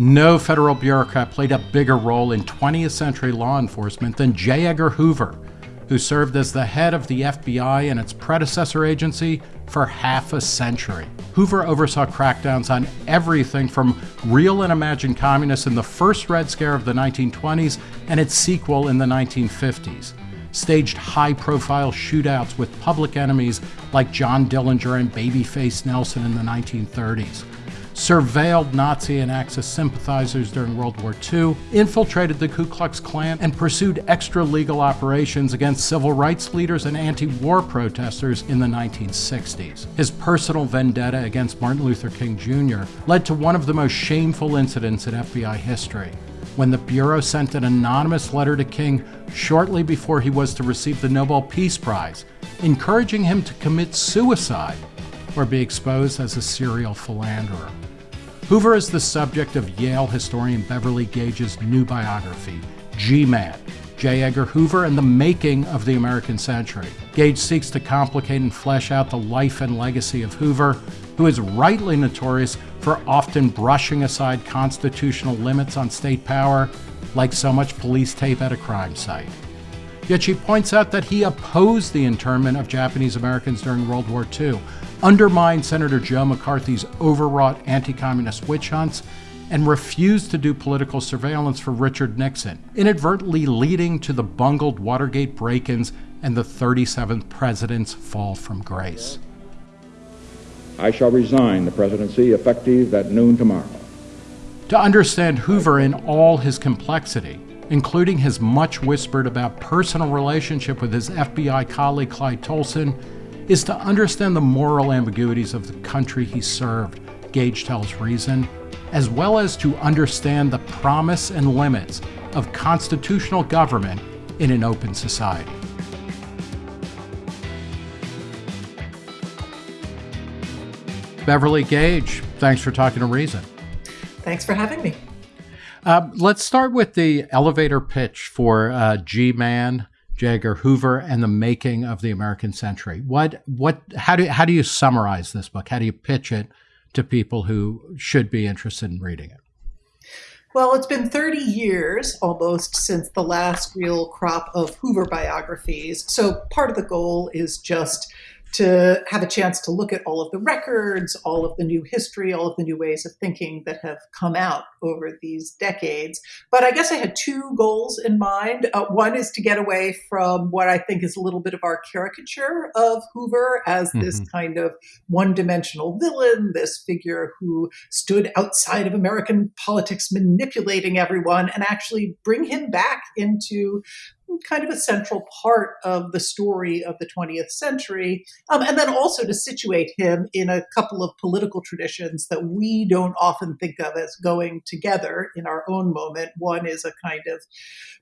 No federal bureaucrat played a bigger role in 20th century law enforcement than J. Edgar Hoover, who served as the head of the FBI and its predecessor agency for half a century. Hoover oversaw crackdowns on everything from real and imagined communists in the first Red Scare of the 1920s and its sequel in the 1950s, staged high profile shootouts with public enemies like John Dillinger and Babyface Nelson in the 1930s surveilled Nazi and Axis sympathizers during World War II, infiltrated the Ku Klux Klan, and pursued extra legal operations against civil rights leaders and anti war protesters in the 1960s. His personal vendetta against Martin Luther King Jr. led to one of the most shameful incidents in FBI history. When the Bureau sent an anonymous letter to King shortly before he was to receive the Nobel Peace Prize, encouraging him to commit suicide or be exposed as a serial philanderer. Hoover is the subject of Yale historian Beverly Gage's new biography, G Man J. Edgar Hoover and the Making of the American Century. Gage seeks to complicate and flesh out the life and legacy of Hoover, who is rightly notorious for often brushing aside constitutional limits on state power, like so much police tape at a crime site. Yet she points out that he opposed the internment of Japanese Americans during World War II, undermined Senator Joe McCarthy's overwrought anti communist witch hunts, and refused to do political surveillance for Richard Nixon, inadvertently leading to the bungled Watergate break ins and the 37th president's fall from grace. I shall resign the presidency effective at noon tomorrow. To understand Hoover in all his complexity, including his much whispered about personal relationship with his FBI colleague Clyde Tolson, is to understand the moral ambiguities of the country he served, Gage tells Reason, as well as to understand the promise and limits of constitutional government in an open society. Beverly Gage, thanks for talking to Reason. Thanks for having me. Uh, let's start with the elevator pitch for uh, G Man J. Edgar Hoover and the making of the American century. What what how do how do you summarize this book? How do you pitch it to people who should be interested in reading it? Well, it's been 30 years almost since the last real crop of Hoover biographies. So part of the goal is just to have a chance to look at all of the records, all of the new history, all of the new ways of thinking that have come out over these decades. But I guess I had two goals in mind. Uh, one is to get away from what I think is a little bit of our caricature of Hoover as mm-hmm. this kind of one dimensional villain, this figure who stood outside of American politics manipulating everyone, and actually bring him back into kind of a central part of the story of the 20th century. Um, and then also to situate him in a couple of political traditions that we don't often think of as going together in our own moment. One is a kind of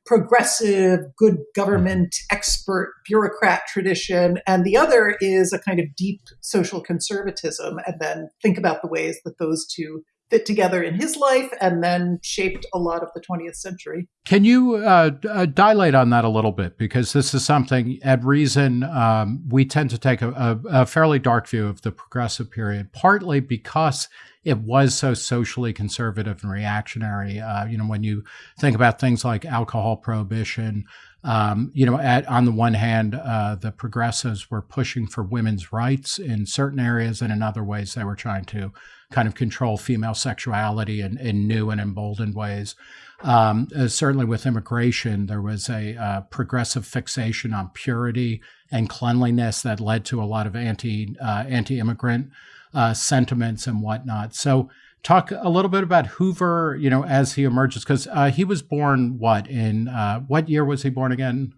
progressive, good government, expert, bureaucrat tradition, and the other is a kind of deep social conservatism. And then think about the ways that those two fit together in his life and then shaped a lot of the 20th century. Can you uh, uh, dilate on that a little bit? Because this is something, at Reason, um, we tend to take a, a, a, fairly dark view of the progressive period, partly because it was so socially conservative and reactionary. Uh, you know, when you think about things like alcohol prohibition, um, you know, at, on the one hand, uh, the progressives were pushing for women's rights in certain areas, and in other ways, they were trying to kind of control female sexuality in, in new and emboldened ways. Um, uh, certainly with immigration, there was a uh, progressive fixation on purity and cleanliness that led to a lot of anti uh, anti immigrant uh, sentiments and whatnot. So, talk a little bit about Hoover, you know, as he emerges, because uh, he was born what in uh, what year was he born again?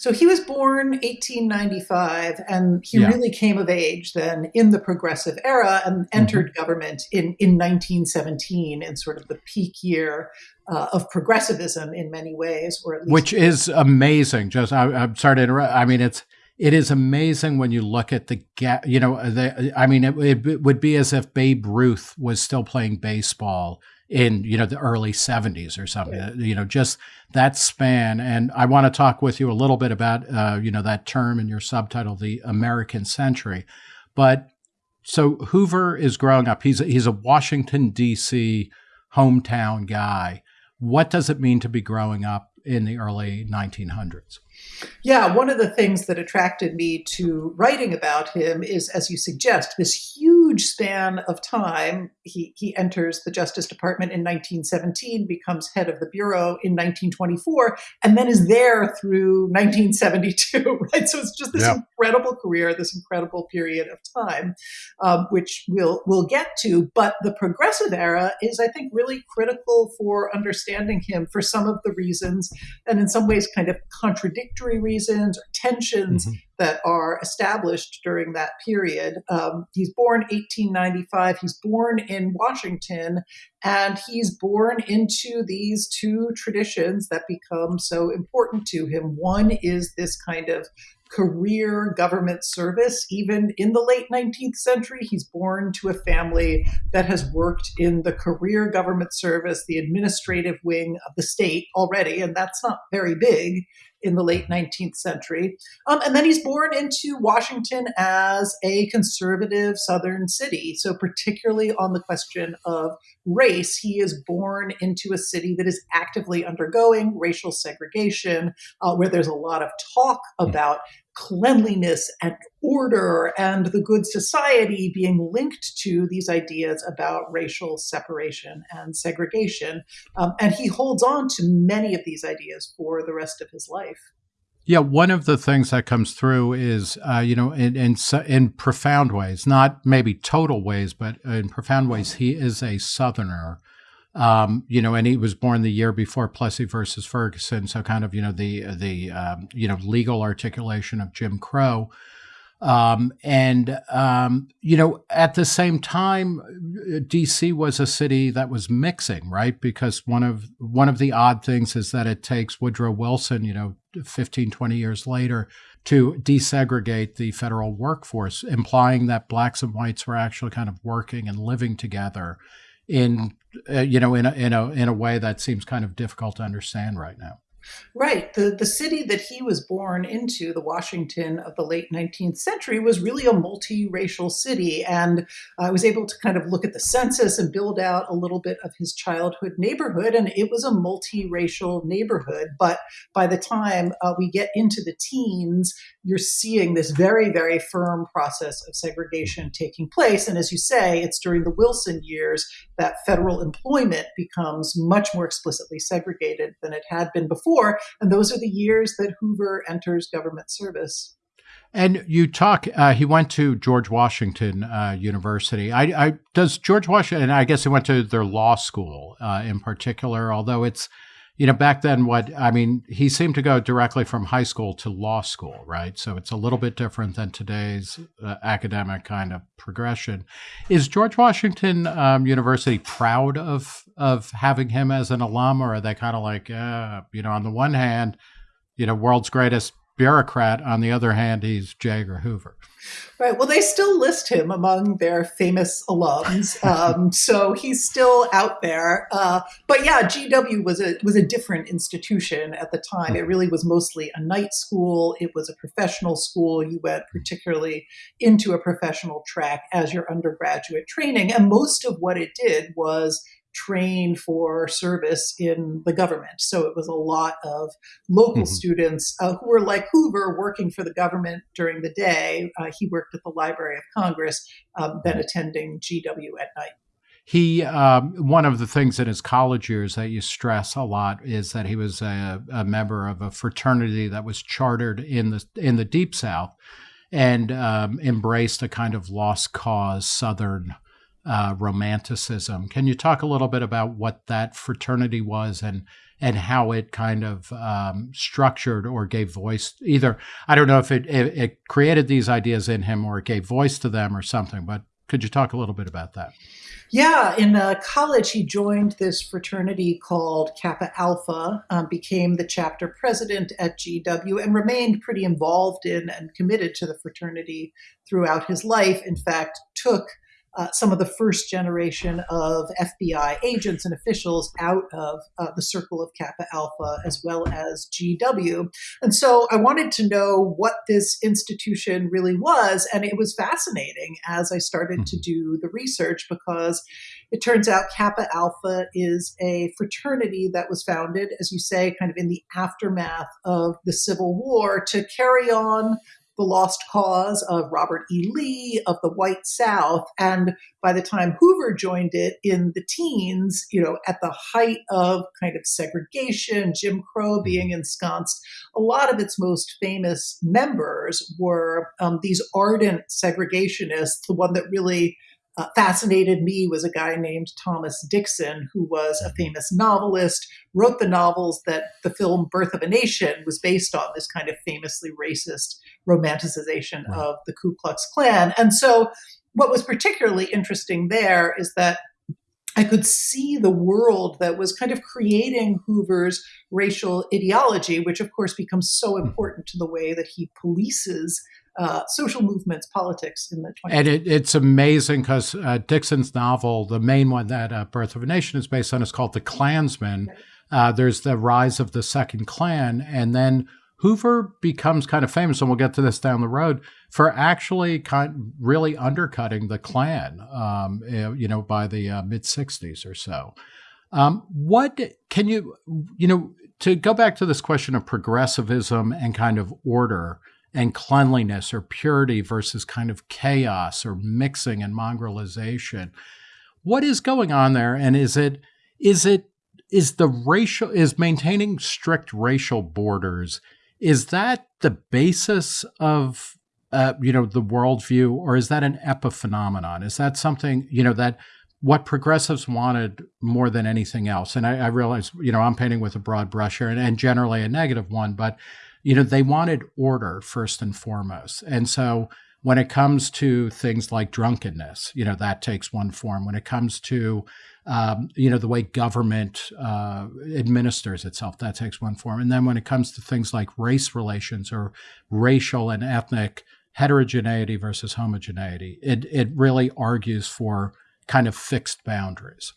So he was born 1895, and he yeah. really came of age then in the progressive era and mm-hmm. entered mm-hmm. government in, in 1917 in sort of the peak year uh, of progressivism in many ways, or at least which is amazing. Just I, am sorry to interrupt. I mean, it's it is amazing when you look at the gap. You know, the, I mean, it, it would be as if Babe Ruth was still playing baseball in you know the early 70s or something yeah. you know just that span and i want to talk with you a little bit about uh, you know that term in your subtitle the american century but so hoover is growing up he's a, he's a washington d.c hometown guy. What does it mean to be growing up in the early 1900s? Yeah, one of the things that attracted me to writing about him is, as you suggest, this huge span of time. He, he enters the Justice Department in 1917, becomes head of the Bureau in 1924, and then is there through 1972, right? So it's just this yeah. incredible career, this incredible period of time, um, which we'll, we'll get to. But the progressive era is, I think, really critical for understanding him for some of the reasons, and in some ways, kind of contradictory reasons or tensions mm-hmm. That are established during that period. Um, he's born 1895. He's born in Washington, and he's born into these two traditions that become so important to him. One is this kind of career government service. Even in the late 19th century, he's born to a family that has worked in the career government service, the administrative wing of the state already, and that's not very big in the late 19th century. Um, and then he's born into Washington as a conservative Southern city. So, particularly on the question of race, he is born into a city that is actively undergoing racial segregation, uh, where there's a lot of talk hmm. about cleanliness and order and the good society being linked to these ideas about racial separation and segregation. Um, and he holds on to many of these ideas for the rest of his life. Yeah, one of the things that comes through is, uh, you know, in, in, in profound ways, not maybe total ways, but in profound ways, he is a Southerner um, you know, and he was born the year before Plessy versus Ferguson, so kind of you know the the um, you know legal articulation of Jim Crow. Um, and um, you know, at the same time, DC was a city that was mixing, right? Because one of one of the odd things is that it takes Woodrow Wilson, you know, 15, 20 years later, to desegregate the federal workforce, implying that blacks and whites were actually kind of working and living together in uh, you know in a, in a in a way that seems kind of difficult to understand right now. Right. The, the city that he was born into, the Washington of the late 19th century, was really a multiracial city. And I was able to kind of look at the census and build out a little bit of his childhood neighborhood. And it was a multiracial neighborhood. But by the time uh, we get into the teens, you're seeing this very, very firm process of segregation taking place. And as you say, it's during the Wilson years that federal employment becomes much more explicitly segregated than it had been before And those are the years that Hoover enters government service. And you talk. Uh, he went to George Washington uh, University. I, I, does George Washington. I guess he went to their law school uh, in particular. Although it's, you know, back then, what I mean, he seemed to go directly from high school to law school, right? So it's a little bit different than today's uh, academic kind of progression. Is George Washington um, University proud of of having him as an alum, or are they kind of like, uh, you know, on the one hand, you know, world's greatest bureaucrat. On the other hand, he's J. Edgar Hoover. Right. Well, they still list him among their famous alums, um, so he's still out there. Uh, but yeah, GW was a was a different institution at the time. It really was mostly a night school. It was a professional school. You went particularly into a professional track as your undergraduate training, and most of what it did was train for service in the government. So it was a lot of local mm-hmm. students uh, who were like Hoover working for the government during the day. Uh, he worked at the Library of Congress, um, then attending GW at night. He um, one of the things in his college years that you stress a lot is that he was a, a member of a fraternity that was chartered in the in the Deep South and um, embraced a kind of lost cause Southern uh, romanticism. Can you talk a little bit about what that fraternity was and and how it kind of um, structured or gave voice? Either I don't know if it, it, it created these ideas in him or it gave voice to them or something. But could you talk a little bit about that? Yeah, in uh, college, he joined this fraternity called Kappa Alpha, um, became the chapter president at GW, and remained pretty involved in and committed to the fraternity throughout his life. In fact, took uh, some of the first generation of FBI agents and officials out of uh, the circle of Kappa Alpha as well as GW. And so I wanted to know what this institution really was. And it was fascinating as I started to mm-hmm. do the research because it turns out Kappa Alpha is a fraternity that was founded, as you say, kind of in the aftermath of the Civil War to carry on the lost cause of Robert E. Lee, of the White South. And by the time Hoover joined it in the teens, you know, at the height of kind of segregation, Jim Crow being ensconced, a lot of its most famous members were um, these ardent segregationists, the one that really uh, fascinated me was a guy named Thomas Dixon, who was a mm-hmm. famous novelist, wrote the novels that the film Birth of a Nation was based on, this kind of famously racist romanticization right. of the Ku Klux Klan. And so, what was particularly interesting there is that I could see the world that was kind of creating Hoover's racial ideology, which of course becomes so mm-hmm. important to the way that he polices uh, social movements, politics in the 20th. And it, it's amazing because uh, Dixon's novel, the main one that uh, Birth of a Nation is based on, is called The Clansman. Right. Uh, there's the rise of the Second Klan, and then Hoover becomes kind of famous, and we'll get to this down the road for actually kind really undercutting the Klan, um, eh, you know, by the uh, mid '60s or so. Um, what can you, you know, to go back to this question of progressivism and kind of order? and cleanliness or purity versus kind of chaos or mixing and mongrelization. What is going on there? And is it is it is the racial is maintaining strict racial borders? Is that the basis of uh, you know the worldview, or is that an epiphenomenon? Is that something you know that what progressives wanted more than anything else? And I, I realize you know I'm painting with a broad brush here, and, and generally a negative one, but you know, they wanted order first and foremost. And so when it comes to things like drunkenness, you know, that takes one form. When it comes to, um, you know, the way government uh, administers itself, that takes one form. And then when it comes to things like race relations or racial and ethnic heterogeneity versus homogeneity, it, it really argues for kind of fixed boundaries.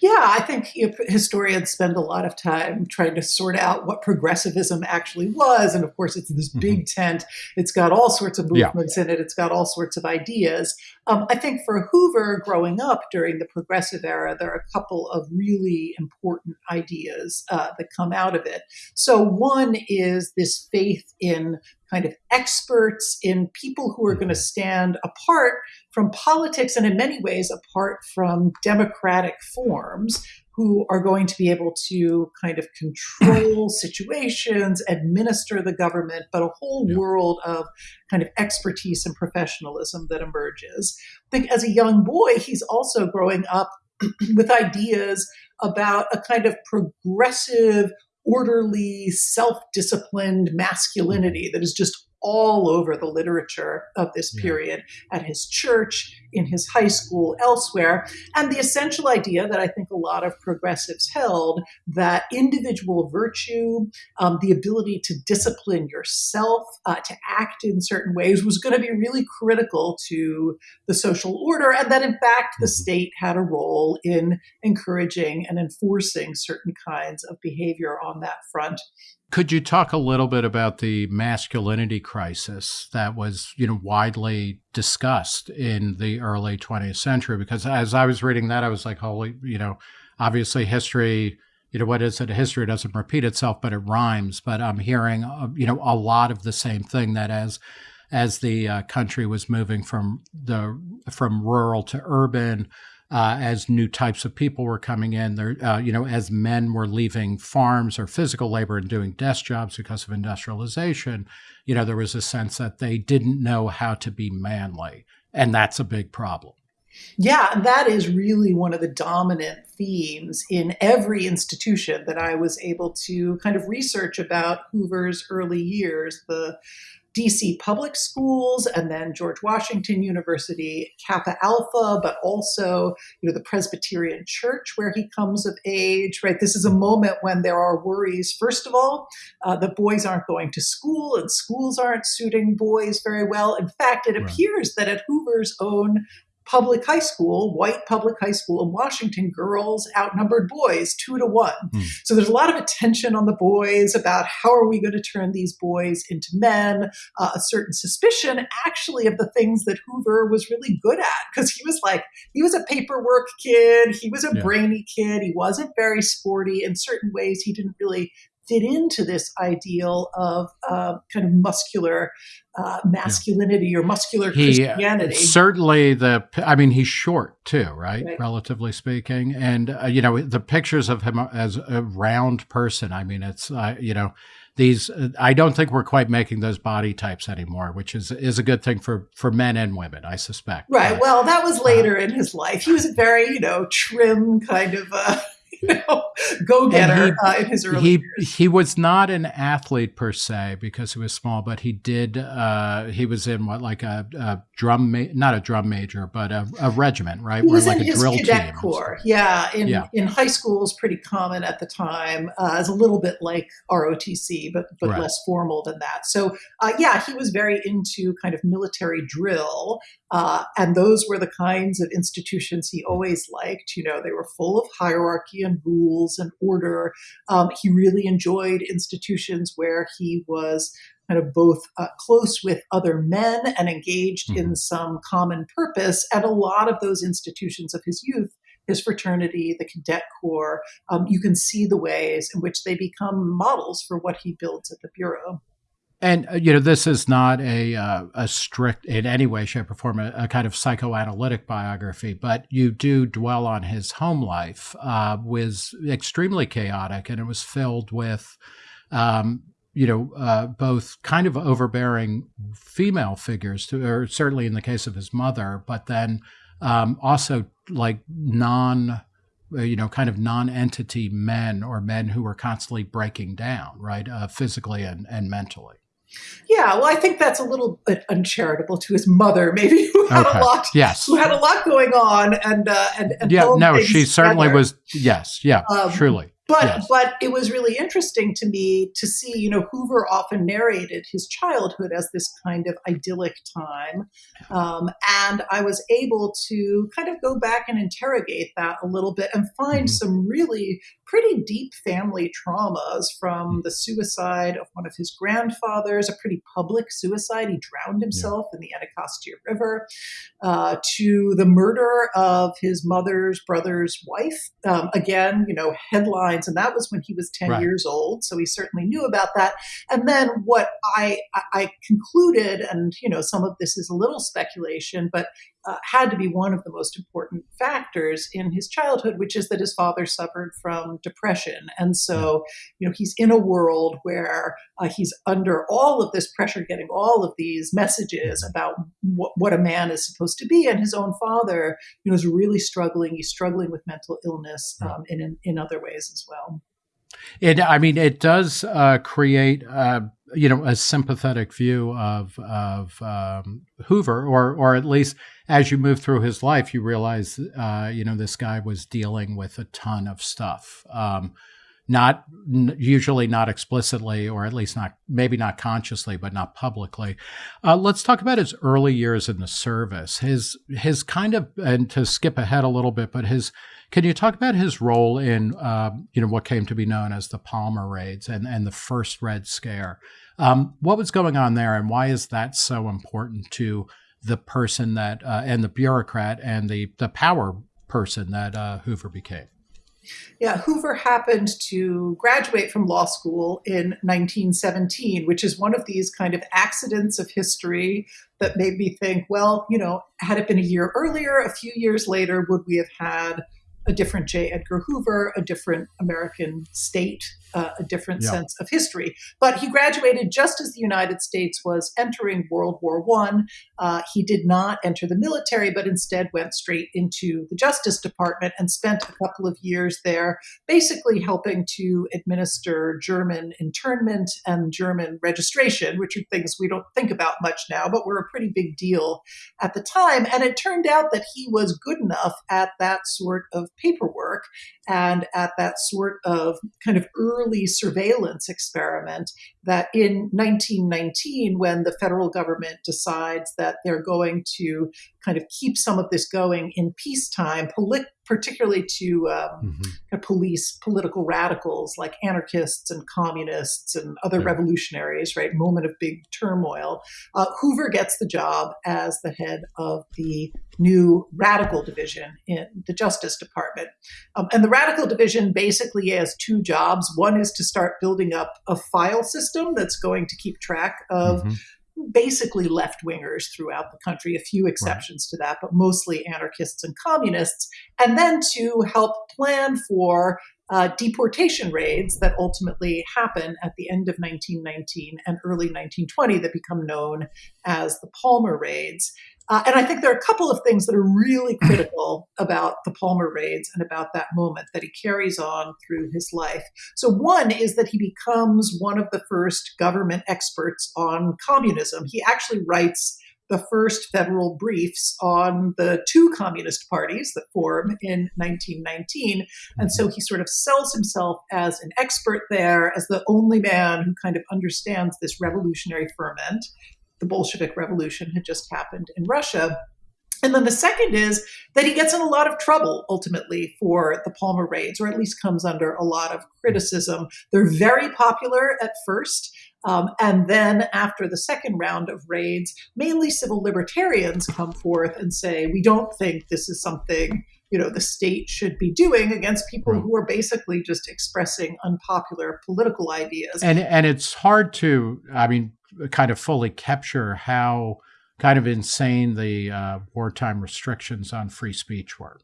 Yeah, I think historians spend a lot of time trying to sort out what progressivism actually was. And of course, it's this mm-hmm. big tent. It's got all sorts of movements yeah. in it, it's got all sorts of ideas. Um, I think for Hoover growing up during the progressive era, there are a couple of really important ideas uh, that come out of it. So, one is this faith in kind of experts, in people who are going to mm-hmm. stand apart from politics and in many ways apart from democratic forms who are going to be able to kind of control situations, administer the government, but a whole yeah. world of kind of expertise and professionalism that emerges. I think as a young boy, he's also growing up with ideas about a kind of progressive, orderly, self disciplined masculinity that is just all over the literature of this period yeah. at his church, in his high school, elsewhere. And the essential idea that I think a lot of progressives held that individual virtue, um, the ability to discipline yourself, uh, to act in certain ways, was going to be really critical to the social order. And that, in fact, the mm-hmm. state had a role in encouraging and enforcing certain kinds of behavior on that front. Could you talk a little bit about the masculinity crisis that was, you know, widely discussed in the early 20th century? Because as I was reading that, I was like, holy, you know, obviously history, you know, what is it? History doesn't repeat itself, but it rhymes. But I'm hearing, uh, you know, a lot of the same thing that as as the uh, country was moving from the from rural to urban, uh, as new types of people were coming in. There, uh, you know, as men were leaving farms or physical labor and doing desk jobs because of industrialization, you know, there was a sense that they didn't know how to be manly, and that's a big problem. Yeah, that is really one of the dominant themes in every institution that I was able to kind of research about Hoover's early years. The DC public schools and then George Washington University, Kappa Alpha, but also, you know, the Presbyterian Church where he comes of age, right? This is a moment when there are worries, first of all, uh, that boys aren't going to school and schools aren't suiting boys very well. In fact, it right. appears that at Hoover's own public high school, white public high school in Washington, girls outnumbered boys two to one. Mm. So there's a lot of attention on the boys about how are we going to turn these boys into men, uh, a certain suspicion actually of the things that Hoover was really good at because he was like, he was a paperwork kid, he was a yeah. brainy kid, he wasn't very sporty. In certain ways, he didn't really fit into this ideal of uh, kind of muscular uh, masculinity yeah. or muscular he, Christianity. certainly, the I mean, he's short too, right? right. Relatively speaking, and uh, you know the pictures of him as a round person. I mean, it's uh, you know these. Uh, I don't think we're quite making those body types anymore, which is is a good thing for for men and women, I suspect. Right. Well, that was later uh, in his life. He was a very you know trim kind of. you know, go getter uh, in his early he, years. He was not an athlete per se because he was small, but he did. Uh, he was in what like a, a drum, ma- not a drum major, but a, a regiment, right? He was Where, in like his cadet team corps. Yeah, in yeah. in high school is pretty common at the time. Uh, as a little bit like ROTC, but but right. less formal than that. So uh, yeah, he was very into kind of military drill. Uh, and those were the kinds of institutions he always liked. You know, they were full of hierarchy and rules and order. Um, he really enjoyed institutions where he was kind of both uh, close with other men and engaged mm-hmm. in some common purpose. And a lot of those institutions of his youth his fraternity, the cadet corps, um, you can see the ways in which they become models for what he builds at the Bureau. And uh, you know, this is not a uh, a strict in any way, shape, or form a, a, kind of psychoanalytic biography, but you do dwell on his home life uh, was extremely chaotic, and it was filled with, um, you know, uh, both kind of overbearing female figures, to, or certainly in the case of his mother, but then um, also like non uh, you know, kind of non-entity men or men who were constantly breaking down, right, uh, physically and, and mentally. Yeah, well, I think that's a little bit uncharitable to his mother, maybe who had okay. a lot, yes, who had a lot going on, and uh, and, and yeah, no, she certainly was. Yes, yeah, um, truly. But yes. but it was really interesting to me to see, you know, Hoover often narrated his childhood as this kind of idyllic time, um, and I was able to kind of go back and interrogate that a little bit and find mm-hmm. some really pretty deep family traumas from mm. the suicide of one of his grandfathers, a pretty public suicide. He drowned himself yeah. in the Anacostia River, uh, to the murder of his mother's brother's wife. Um, again, you know, headlines, and that was when he was 10 right. years old. So he certainly knew about that. And then what I, I concluded, and, you know, some of this is a little speculation, but uh, had to be one of the most important factors in his childhood, which is that his father suffered from depression. And so, you know, he's in a world where uh, he's under all of this pressure, getting all of these messages about what, what a man is supposed to be. And his own father, you know, is really struggling. He's struggling with mental illness um, in, in other ways as well. It, I mean, it does uh, create, uh, you know, a sympathetic view of of um, Hoover, or or at least as you move through his life, you realize, uh, you know, this guy was dealing with a ton of stuff. Um, not usually not explicitly, or at least not maybe not consciously, but not publicly. Uh, let's talk about his early years in the service. His his kind of and to skip ahead a little bit, but his can you talk about his role in uh, you know what came to be known as the Palmer raids and and the first Red Scare? Um, what was going on there, and why is that so important to the person that uh, and the bureaucrat and the the power person that uh, Hoover became? Yeah, Hoover happened to graduate from law school in 1917, which is one of these kind of accidents of history that made me think, well, you know, had it been a year earlier, a few years later, would we have had a different J. Edgar Hoover, a different American state, uh, a different yeah. sense of history. But he graduated just as the United States was entering World War One. Uh, he did not enter the military, but instead went straight into the Justice Department and spent a couple of years there, basically helping to administer German internment and German registration, which are things we don't think about much now, but were a pretty big deal at the time. And it turned out that he was good enough at that sort of paperwork and at that sort of kind of early surveillance experiment that in 1919, when the federal government decides that they're going to kind of keep some of this going in peacetime, particularly to um, mm-hmm. police political radicals like anarchists and communists and other yeah. revolutionaries, right? Moment of big turmoil. Uh, Hoover gets the job as the head of the new radical division in the Justice Department. Um, and the radical division basically has two jobs. One is to start building up a file system that's going to keep track of. Mm-hmm basically left wingers throughout the country, a few exceptions right. to that, but mostly anarchists and communists, and then to help plan for uh, deportation raids that ultimately happen at the end of 1919 and early 1920 that become known as the Palmer raids. Uh, and I think there are a couple of things that are really critical about the Palmer raids and about that moment that he carries on through his life. So, one is that he becomes one of the first government experts on communism. He actually writes the first federal briefs on the two communist parties that form in 1919. And so he sort of sells himself as an expert there, as the only man who kind of understands this revolutionary ferment the Bolshevik Revolution had just happened in Russia. And then the second is that he gets in a lot of trouble ultimately for the Palmer raids, or at least comes under a lot of criticism. They're very popular at first. Um, and then after the second round of raids, mainly civil libertarians come forth and say, we don't think this is something you know the state should be doing against people right. who are basically just expressing unpopular political ideas. And and it's hard to, I mean, kind of fully capture how kind of insane the uh, wartime restrictions on free speech were.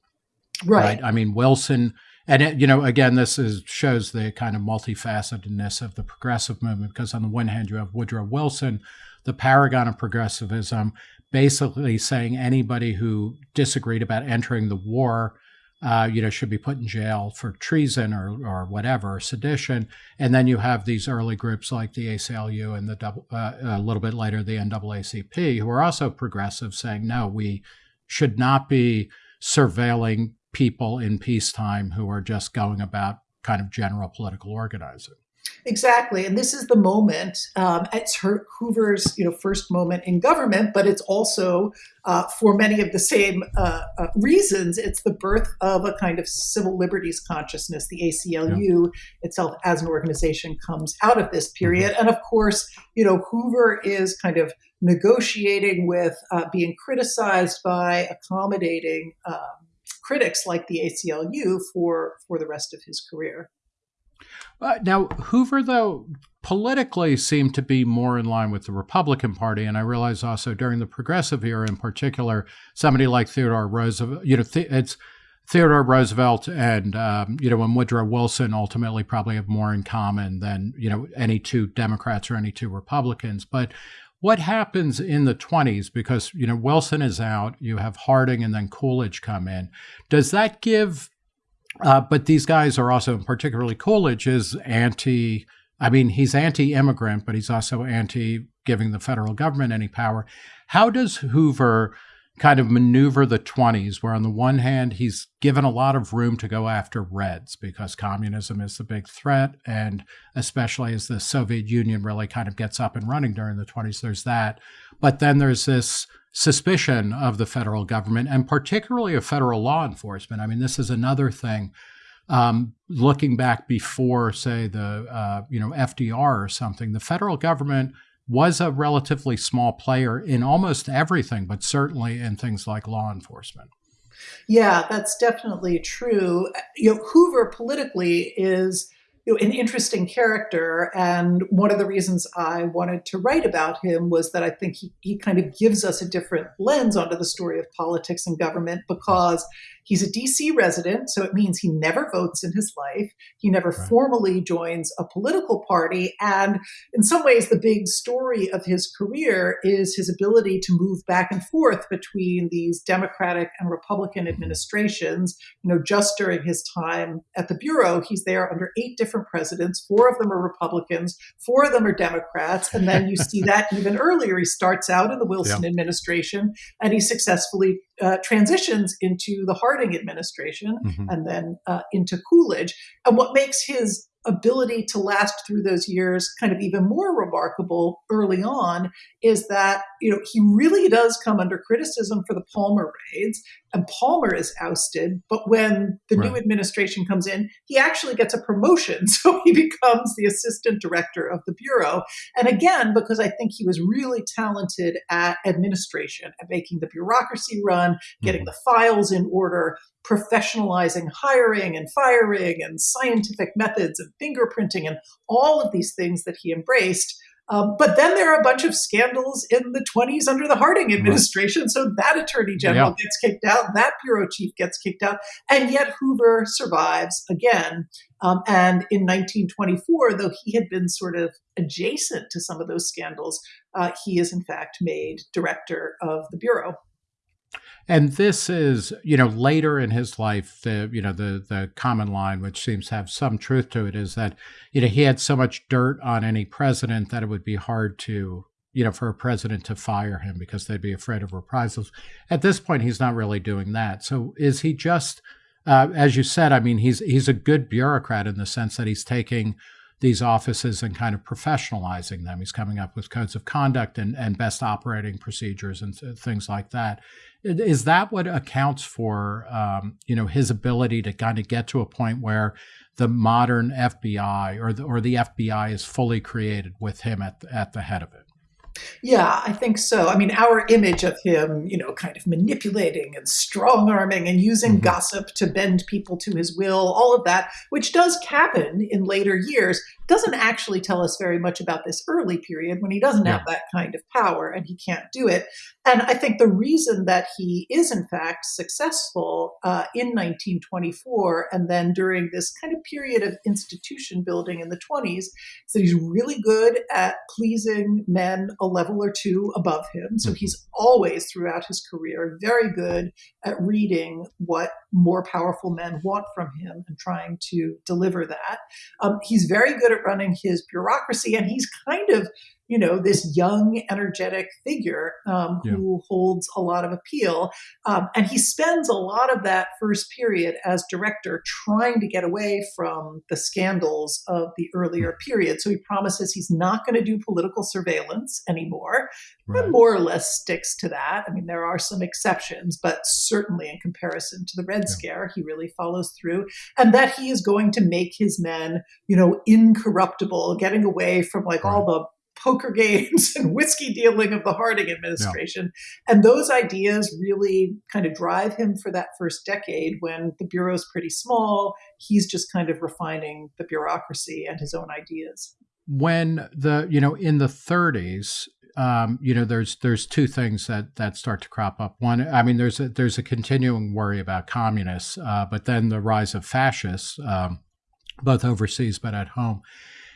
Right. right? I mean, Wilson, and it, you know, again, this is shows the kind of multifacetedness of the progressive movement because on the one hand, you have Woodrow Wilson, the paragon of progressivism, basically saying anybody who disagreed about entering the war uh, you know, should be put in jail for treason or, or whatever, sedition. And then you have these early groups like the ACLU and the uh, a little bit later the NAACP, who are also progressive, saying no, we should not be surveilling people in peacetime who are just going about kind of general political organizing. Exactly, and this is the moment. Um, it's her, Hoover's, you know, first moment in government, but it's also, uh, for many of the same uh, uh, reasons, it's the birth of a kind of civil liberties consciousness. The ACLU yeah. itself, as an organization, comes out of this period, mm-hmm. and of course, you know, Hoover is kind of negotiating with, uh, being criticized by, accommodating um, critics like the ACLU for for the rest of his career. Uh, now, Hoover, though, politically seemed to be more in line with the Republican Party. And I realize also during the progressive era in particular, somebody like Theodore Roosevelt, you know, it's Theodore Roosevelt and, um, you know, and Woodrow Wilson ultimately probably have more in common than, you know, any two Democrats or any two Republicans. But what happens in the 20s because you know wilson is out you have harding and then coolidge come in does that give uh, but these guys are also, particularly Coolidge, is anti. I mean, he's anti-immigrant, but he's also anti giving the federal government any power. How does Hoover kind of maneuver the 20s, where on the one hand, he's given a lot of room to go after Reds because communism is the big threat. And especially as the Soviet Union really kind of gets up and running during the 20s, there's that. But then there's this suspicion of the federal government and particularly of federal law enforcement. I mean, this is another thing. Um, looking back before, say, the uh, you know FDR or something, the federal government was a relatively small player in almost everything, but certainly in things like law enforcement. Yeah, that's definitely true. You know, Hoover politically is an interesting character. And one of the reasons I wanted to write about him was that I think he, he kind of gives us a different lens onto the story of politics and government because He's a DC resident, so it means he never votes in his life. He never right. formally joins a political party. And in some ways, the big story of his career is his ability to move back and forth between these Democratic and Republican mm-hmm. administrations. You know, just during his time at the Bureau, he's there under eight different presidents. Four of them are Republicans, four of them are Democrats. And then you see that even earlier. He starts out in the Wilson yeah. administration and he successfully uh, transitions into the Harding administration mm-hmm. and then uh, into Coolidge. And what makes his ability to last through those years, kind of even more remarkable early on, is that you know he really does come under criticism for the Palmer raids, and Palmer is ousted. But when the right. new administration comes in, he actually gets a promotion, so he becomes the assistant director of the bureau. And again, because I think he was really talented at administration, at making the bureaucracy run, getting mm-hmm. the files in order, professionalizing hiring and firing and scientific methods and fingerprinting and all of these things that he embraced. Um, but then there are a bunch of scandals in the 20s under the Harding administration. Right. So that attorney general yeah. gets kicked out, that bureau chief gets kicked out, and yet Hoover survives again. Um, and in 1924, though he had been sort of adjacent to some of those scandals, uh, he is in fact made director of the bureau. And this is, you know, later in his life, the you know the the common line, which seems to have some truth to it, is that you know he had so much dirt on any president that it would be hard to you know for a president to fire him because they'd be afraid of reprisals. At this point, he's not really doing that. So is he just, uh, as you said? I mean, he's he's a good bureaucrat in the sense that he's taking these offices and kind of professionalizing them. He's coming up with codes of conduct and, and best operating procedures and things like that. Is that what accounts for um, you know his ability to kind of get to a point where the modern FBI or the, or the FBI is fully created with him at at the head of it? Yeah, I think so. I mean, our image of him, you know, kind of manipulating and strong arming and using mm-hmm. gossip to bend people to his will, all of that, which does happen in later years, doesn't actually tell us very much about this early period when he doesn't yeah. have that kind of power and he can't do it. And I think the reason that he is, in fact, successful uh, in 1924 and then during this kind of period of institution building in the 20s is that he's really good at pleasing men a level or two above him. So mm-hmm. he's always, throughout his career, very good at reading what more powerful men want from him and trying to deliver that. Um, he's very good at running his bureaucracy, and he's kind of you know, this young, energetic figure um, yeah. who holds a lot of appeal. Um, and he spends a lot of that first period as director trying to get away from the scandals of the earlier hmm. period. So he promises he's not going to do political surveillance anymore, right. and more or less sticks to that. I mean, there are some exceptions, but certainly in comparison to the Red yeah. Scare, he really follows through. And that he is going to make his men, you know, incorruptible, getting away from like right. all the poker games and whiskey dealing of the Harding administration. Yeah. And those ideas really kind of drive him for that first decade when the Bureau's pretty small. He's just kind of refining the bureaucracy and his own ideas. When the, you know, in the 30s, um, you know, there's there's two things that that start to crop up. One, I mean, there's a, there's a continuing worry about communists, uh, but then the rise of fascists, um, both overseas but at home.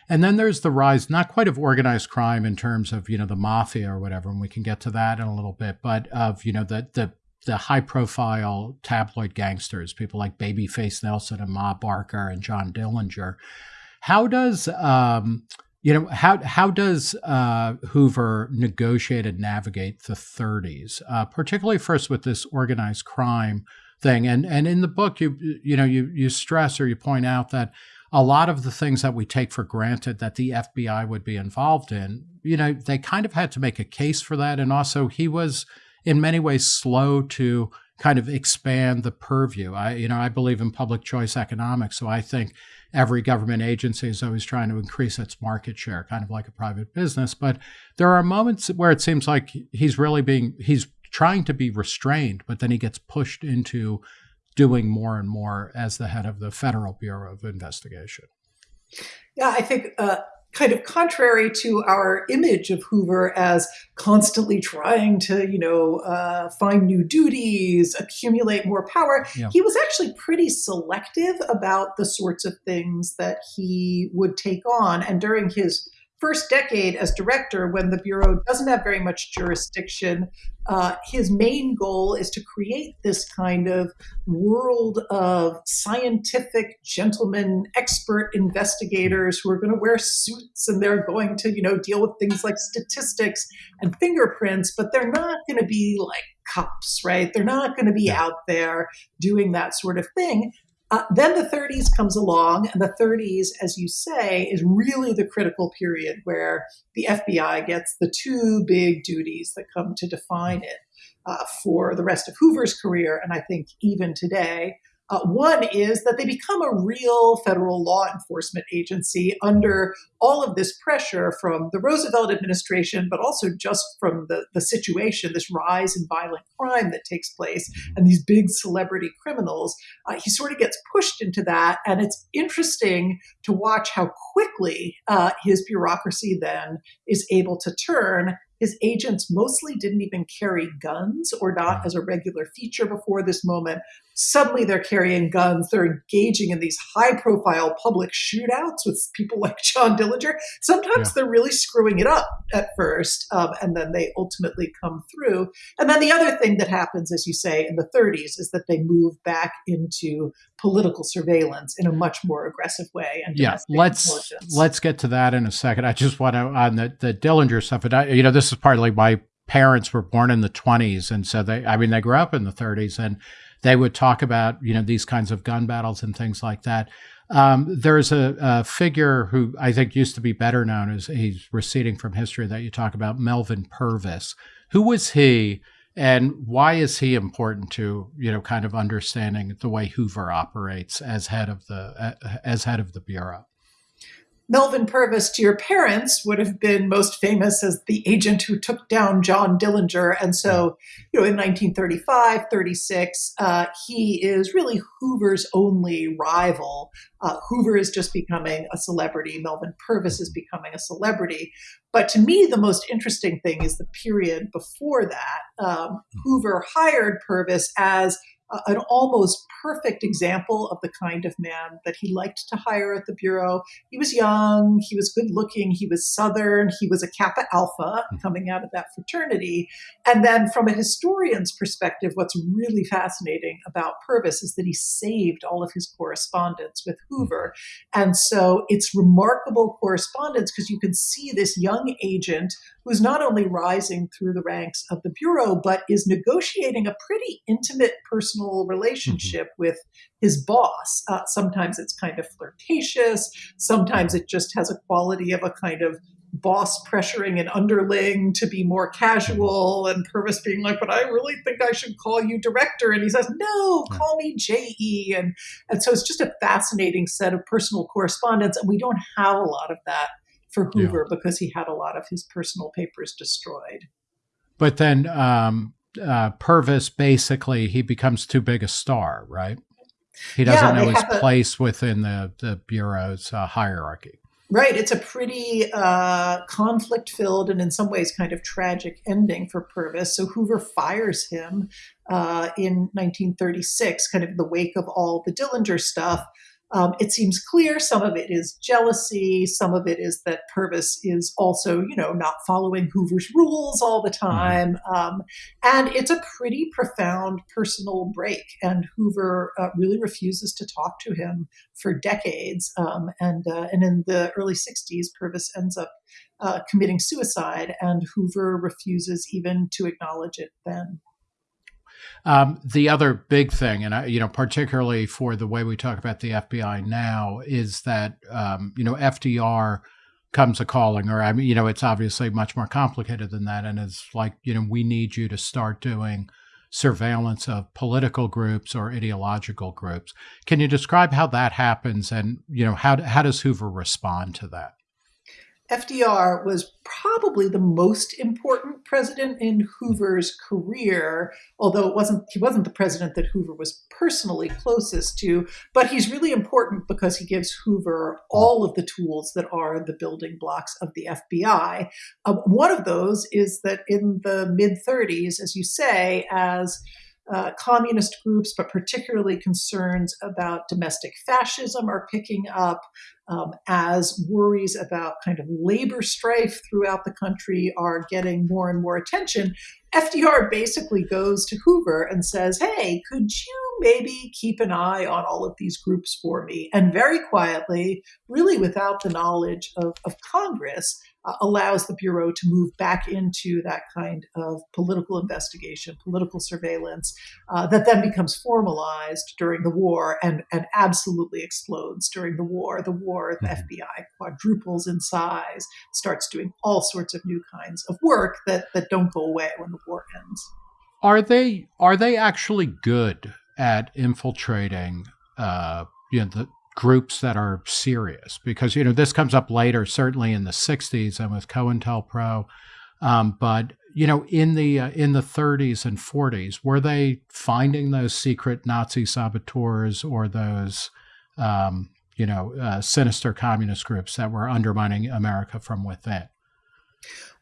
And then there's the rise, not quite of organized crime in terms of, you know, the mafia or whatever, and we can get to that in a little bit, but of, you know, the, the, the high profile tabloid gangsters, people like Babyface Nelson and Ma Barker and John Dillinger. How does, um, you know, how, how does uh, Hoover negotiate and navigate the 30s, uh, particularly first with this organized crime thing? And, and in the book, you, you know, you, you stress or you point out that a lot of the things that we take for granted that the FBI would be involved in, you know, they kind of had to make a case for that. And also, he was in many ways slow to kind of expand the purview. I, you know, I believe in public choice economics, so I think every government agency is always trying to increase its market share, kind of like a private business. But there are moments where it seems like he's really being he's trying to be restrained, but then he gets pushed into doing more and more as the head of the Federal Bureau of Investigation. Yeah, I think uh, kind of contrary to our image of Hoover as constantly trying to, you know, uh, find new duties, accumulate more power, yeah. he was actually pretty selective about the sorts of things that he would take on. And during his first decade as director, when the Bureau doesn't have very much jurisdiction, uh, his main goal is to create this kind of world of scientific gentlemen, expert investigators who are going to wear suits and they're going to, you know, deal with things like statistics and fingerprints, but they're not going to be like cops, right? They're not going to be out there doing that sort of thing. Uh, then the 30s comes along, and the 30s, as you say, is really the critical period where the FBI gets the two big duties that come to define it uh, for the rest of Hoover's career, and I think even today. Uh, one is that they become a real federal law enforcement agency under all of this pressure from the Roosevelt administration, but also just from the, the situation, this rise in violent crime that takes place, and these big celebrity criminals. Uh, he sort of gets pushed into that. And it's interesting to watch how quickly uh, his bureaucracy then is able to turn his agents mostly didn't even carry guns or not as a regular feature before this moment. Suddenly they're carrying guns. They're engaging in these high profile public shootouts with people like John Dillinger. Sometimes yeah. they're really screwing it up at first, um, and then they ultimately come through. And then the other thing that happens, as you say, in the 30s is that they move back into political surveillance in a much more aggressive way. And yeah, let's let's get to that in a second. I just want to on the the Dillinger stuff. And I, you know, this is partly my parents were born in the 20s, and so they, I mean, they grew up in the 30s, and they would talk about you know these kinds of gun battles and things like that. Um, there's a, a, figure who I think used to be better known as he's receding from history that you talk about, Melvin Purvis. Who was he? and why is he important to you know kind of understanding the way Hoover operates as head of the as head of the bureau? Melvin Purvis to your parents would have been most famous as the agent who took down John Dillinger. And so, you know, in 1935, 36, uh, he is really Hoover's only rival. Uh, Hoover is just becoming a celebrity. Melvin Purvis is becoming a celebrity. But to me, the most interesting thing is the period before that. Um, Hoover hired Purvis as an almost perfect example of the kind of man that he liked to hire at the Bureau. He was young, he was good looking, he was Southern, he was a Kappa Alpha hmm. coming out of that fraternity. And then, from a historian's perspective, what's really fascinating about Purvis is that he saved all of his correspondence with Hoover. And so it's remarkable correspondence because you can see this young agent who's not only rising through the ranks of the Bureau, but is negotiating a pretty intimate personal relationship mm-hmm. with his boss. Uh, sometimes it's kind of flirtatious, sometimes it just has a quality of a kind of boss pressuring an underling to be more casual and Purvis being like, but I really think I should call you director. And he says, no, call me JE. And, and so it's just a fascinating set of personal correspondence. And we don't have a lot of that for Hoover yeah. because he had a lot of his personal papers destroyed. But then um, uh, Purvis basically he becomes too big a star, right? He doesn't yeah, know his a, place within the the bureau's uh, hierarchy. Right. It's a pretty uh, conflict filled and in some ways kind of tragic ending for Purvis. So Hoover fires him uh, in 1936, kind of the wake of all the Dillinger stuff. Um, it seems clear some of it is jealousy, some of it is that Purvis is also, you know, not following Hoover's rules all the mm-hmm. time. Um, and it's a pretty profound personal break. And Hoover uh, really refuses to talk to him for decades. Um, and, uh, and in the early 60s, Purvis ends up uh, committing suicide, and Hoover refuses even to acknowledge it then. Um, the other big thing, and I, you know, particularly for the way we talk about the FBI now, is that um, you know FDR comes a calling, or I mean, you know, it's obviously much more complicated than that, and it's like you know, we need you to start doing surveillance of political groups or ideological groups. Can you describe how that happens, and you know, how how does Hoover respond to that? FDR was probably the most important president in Hoover's career, although it wasn't he wasn't the president that Hoover was personally closest to, but he's really important because he gives Hoover all of the tools that are the building blocks of the FBI. Um, one of those is that in the mid 30s, as you say, as uh, communist groups, but particularly concerns about domestic fascism are picking up um, as worries about kind of labor strife throughout the country are getting more and more attention, FDR basically goes to Hoover and says, Hey, could you maybe keep an eye on all of these groups for me? And very quietly, really without the knowledge of, of Congress, allows the Bureau to move back into that kind of political investigation, political surveillance uh, that then becomes formalized during the war and, and absolutely explodes during the war. The war, the mm-hmm. FBI quadruples in size, starts doing all sorts of new kinds of work that, that don't go away when the war ends. Are they are they actually good at infiltrating uh, you know the groups that are serious because you know this comes up later certainly in the 60s and with COINTELPRO. Um, but you know in the uh, in the 30s and 40s were they finding those secret Nazi saboteurs or those um, you know uh, sinister communist groups that were undermining America from within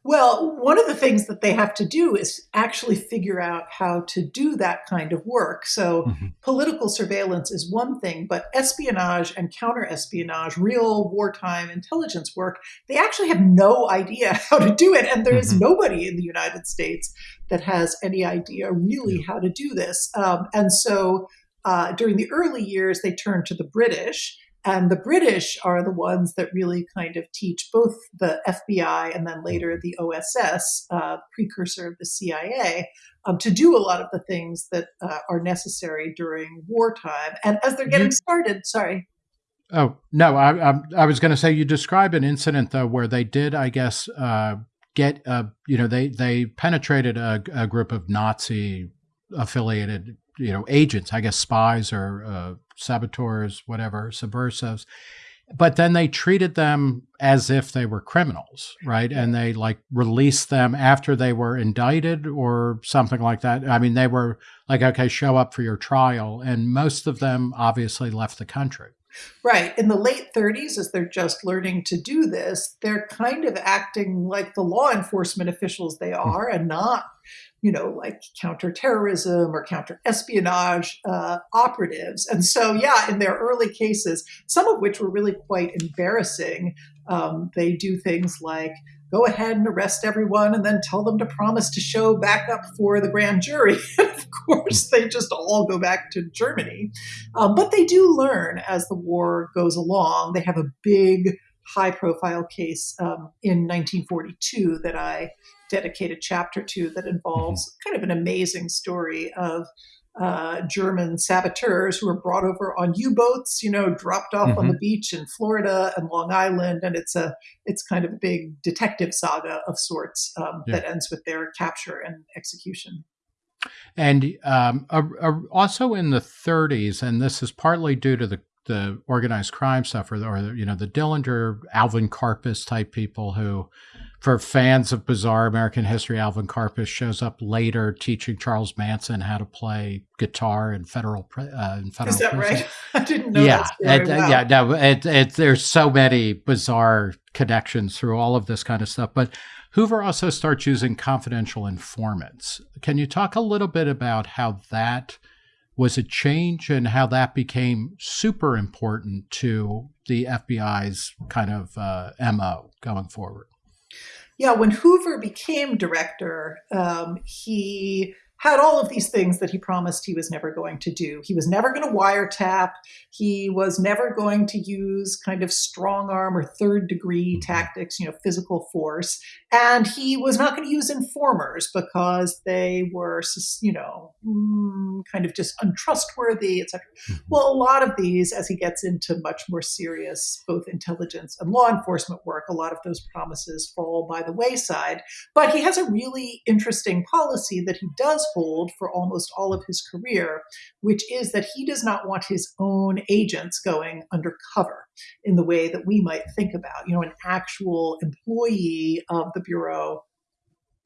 well, one of the things that they have to do is actually figure out how to do that kind of work. So, mm-hmm. political surveillance is one thing, but espionage and counter espionage, real wartime intelligence work, they actually have no idea how to do it. And there is mm-hmm. nobody in the United States that has any idea really how to do this. Um, and so, uh, during the early years, they turned to the British. And the British are the ones that really kind of teach both the FBI and then later the OSS, uh, precursor of the CIA, um, to do a lot of the things that uh, are necessary during wartime. And as they're getting started, sorry. Oh no, I, I, I was going to say you describe an incident though where they did, I guess, uh, get uh, you know they they penetrated a, a group of Nazi affiliated you know agents, I guess spies or uh, saboteurs, whatever, subversives. But then they treated them as if they were criminals, right? And they like released them after they were indicted or something like that. I mean, they were like, okay, show up for your trial. And most of them obviously left the country. Right. In the late 30s, as they're just learning to do this, they're kind of acting like the law enforcement officials they hmm. are and not you know, like counterterrorism or counterespionage uh, operatives. And so, yeah, in their early cases, some of which were really quite embarrassing, um, they do things like go ahead and arrest everyone and then tell them to promise to show backup for the grand jury. of course, they just all go back to Germany. Um, but they do learn as the war goes along. They have a big, high profile case um, in 1942 that I dedicate a chapter to that involves mm-hmm. kind of an amazing story of uh, German saboteurs who were brought over on U-boats, you know, dropped off mm-hmm. on the mm-hmm. beach in Florida and Long Island, and it's a it's kind of a big detective saga of sorts um, yeah. that ends with their capture and execution. And um, uh, uh, also in the 30s, and this is partly due to the the organized crime stuff, or, or you know the Dillinger, Alvin Karpis type people who for fans of bizarre American history, Alvin Karpis shows up later teaching Charles Manson how to play guitar in federal uh, in federal. Is that prison. right? I didn't know. Yeah, it, wow. yeah. No, it, it, there's so many bizarre connections through all of this kind of stuff. But Hoover also starts using confidential informants. Can you talk a little bit about how that? Was a change in how that became super important to the FBI's kind of uh, MO going forward. Yeah, when Hoover became director, um, he had all of these things that he promised he was never going to do. He was never going to wiretap. He was never going to use kind of strong arm or third degree mm-hmm. tactics, you know, physical force. And he was not going to use informers because they were, you know, mm, kind of just untrustworthy, etc. Mm-hmm. Well, a lot of these, as he gets into much more serious both intelligence and law enforcement work, a lot of those promises fall by the wayside. But he has a really interesting policy that he does hold for almost all of his career, which is that he does not want his own agents going undercover in the way that we might think about, you know, an actual employee of the Bureau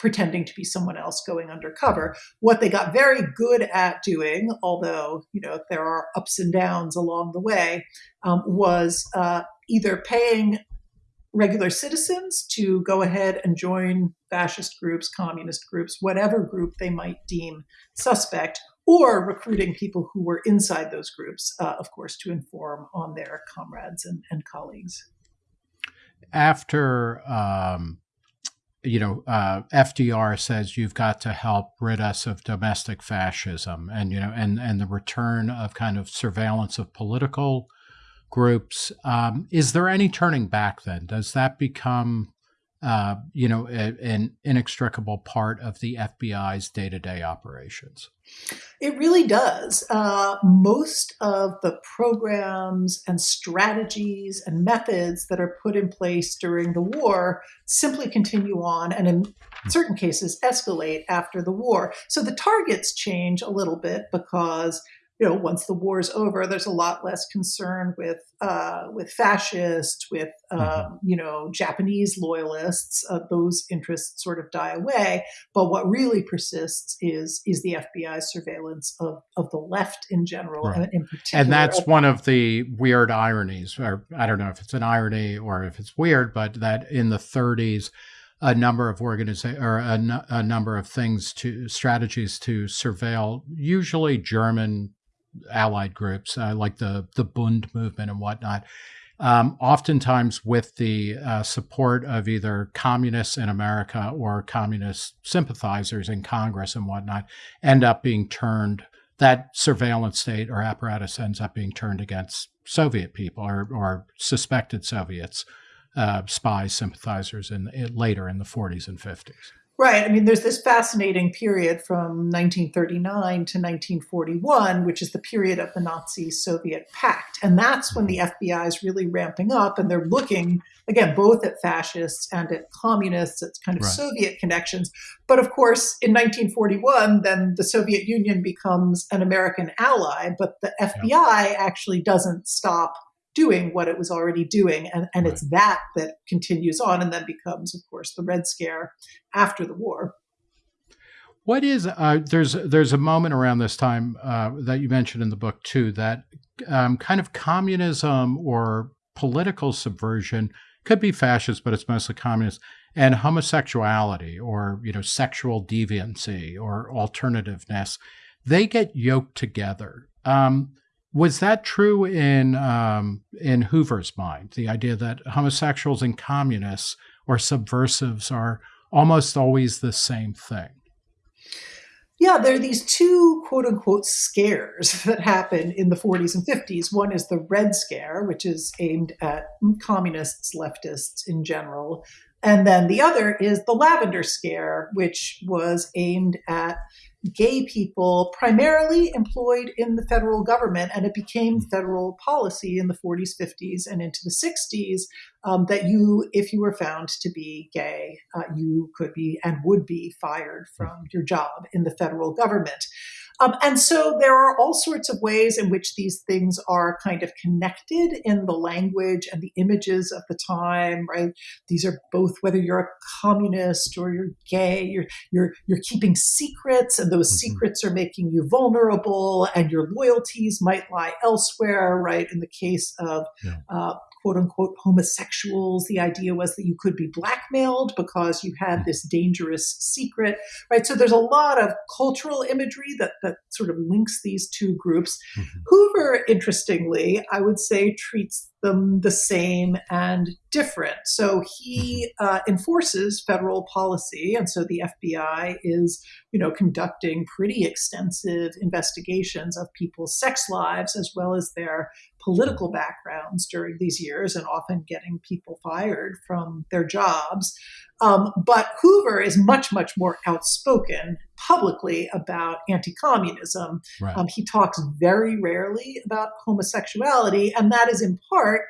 pretending to be someone else going undercover. What they got very good at doing, although you know there are ups and downs along the way, um, was uh, either paying regular citizens to go ahead and join fascist groups, communist groups, whatever group they might deem suspect, or recruiting people who were inside those groups, uh, of course, to inform on their comrades and, and colleagues. After um, you know, uh, FDR says you've got to help rid us of domestic fascism, and you know, and and the return of kind of surveillance of political groups. Um, is there any turning back? Then does that become uh, you know, a, an inextricable part of the FBI's day to day operations. It really does. Uh, most of the programs and strategies and methods that are put in place during the war simply continue on and, in certain cases, escalate after the war. So the targets change a little bit because you know, once the war is over, there's a lot less concern with uh, with fascists, with mm-hmm. you know Japanese loyalists. Uh, those interests sort of die away. But what really persists is is the FBI's surveillance of of the left in general, right. and in particular. And that's one of the weird ironies, or I don't know if it's an irony or if it's weird, but that in the 30s a number of organizations or a, a, number of things to strategies to surveil usually German allied groups uh, like the the Bund movement and whatnot. Um, oftentimes, with the uh, support of either communists in America or communist sympathizers in Congress and whatnot, end up being turned. That surveillance state or apparatus ends up being turned against Soviet people or, or suspected Soviets, uh, spies, sympathizers, in, in later in the 40s and 50s. Right. I mean, there's this fascinating period from 1939 to 1941, which is the period of the Nazi Soviet pact. And that's when the mm-hmm. FBI is really ramping up and they're looking, again, both at fascists and at communists, it's kind of right. Soviet connections. But of course, in 1941, then the Soviet Union becomes an American ally, but the FBI yeah. actually doesn't stop doing what it was already doing. And, and right. it's that that continues on and then becomes, of course, the Red Scare after the war. What is uh, there's there's a moment around this time uh, that you mentioned in the book too that um, kind of communism or political subversion could be fascist, but it's mostly communist, and homosexuality or you know sexual deviancy or alternativeness, they get yoked together. Um, was that true in um, in Hoover's mind? The idea that homosexuals and communists or subversives are almost always the same thing. Yeah, there are these two quote unquote scares that happen in the 40s and 50s. One is the Red Scare, which is aimed at communists, leftists in general. And then the other is the Lavender Scare, which was aimed at gay people primarily employed in the federal government, and it became federal policy in the 40s, 50s, and into the 60s um, that you, if you were found to be gay, uh, you could be and would be fired from your job in the federal government. Um, and so there are all sorts of ways in which these things are kind of connected in the language and the images of the time, right? These are both whether you're a communist or you're gay, you're you're you're keeping secrets, and those mm-hmm. secrets are making you vulnerable, and your loyalties might lie elsewhere, right? In the case of yeah. uh, quote unquote homosexuals. The idea was that you could be blackmailed because you had this dangerous secret, right? So there's a lot of cultural imagery that, that sort of links these two groups. Mm-hmm. Hoover, interestingly, I would say treats them the same and different. So he mm-hmm. uh, enforces federal policy, and so the FBI is, you know, conducting pretty extensive investigations of people's sex lives as well as their political backgrounds during these years, and often getting people fired from their jobs. Um, but Hoover is much, much more outspoken publicly about anti communism. Right. Um, he talks very rarely about homosexuality, and that is in part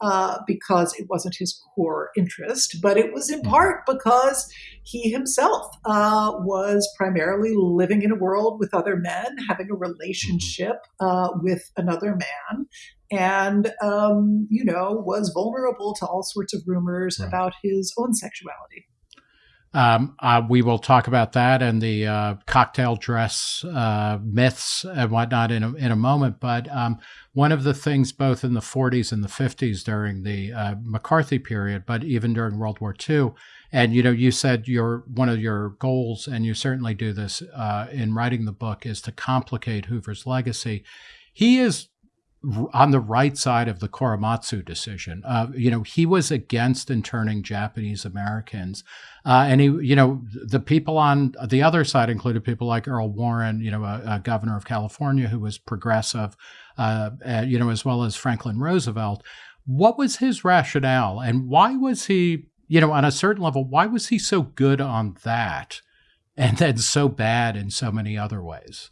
uh, because it wasn't his core interest, but it was in mm-hmm. part because he himself uh, was primarily living in a world with other men, having a relationship uh, with another man, and um, you know was vulnerable to all sorts of rumors right. about his own sexuality. Um, uh, we will talk about that and the uh, cocktail dress uh, myths and whatnot in a, in a moment. But um, one of the things, both in the 40s and the 50s during the uh, McCarthy period, but even during World War II, and you know, you said your one of your goals, and you certainly do this uh, in writing the book, is to complicate Hoover's legacy. He is on the right side of the Korematsu decision. Uh, you know, he was against interning Japanese Americans. Uh, and he, you know, the people on the other side included people like Earl Warren, you know, a, a governor of California who was progressive, uh, uh, you know, as well as Franklin Roosevelt. What was his rationale and why was he, you know, on a certain level, why was he so good on that and then so bad in so many other ways?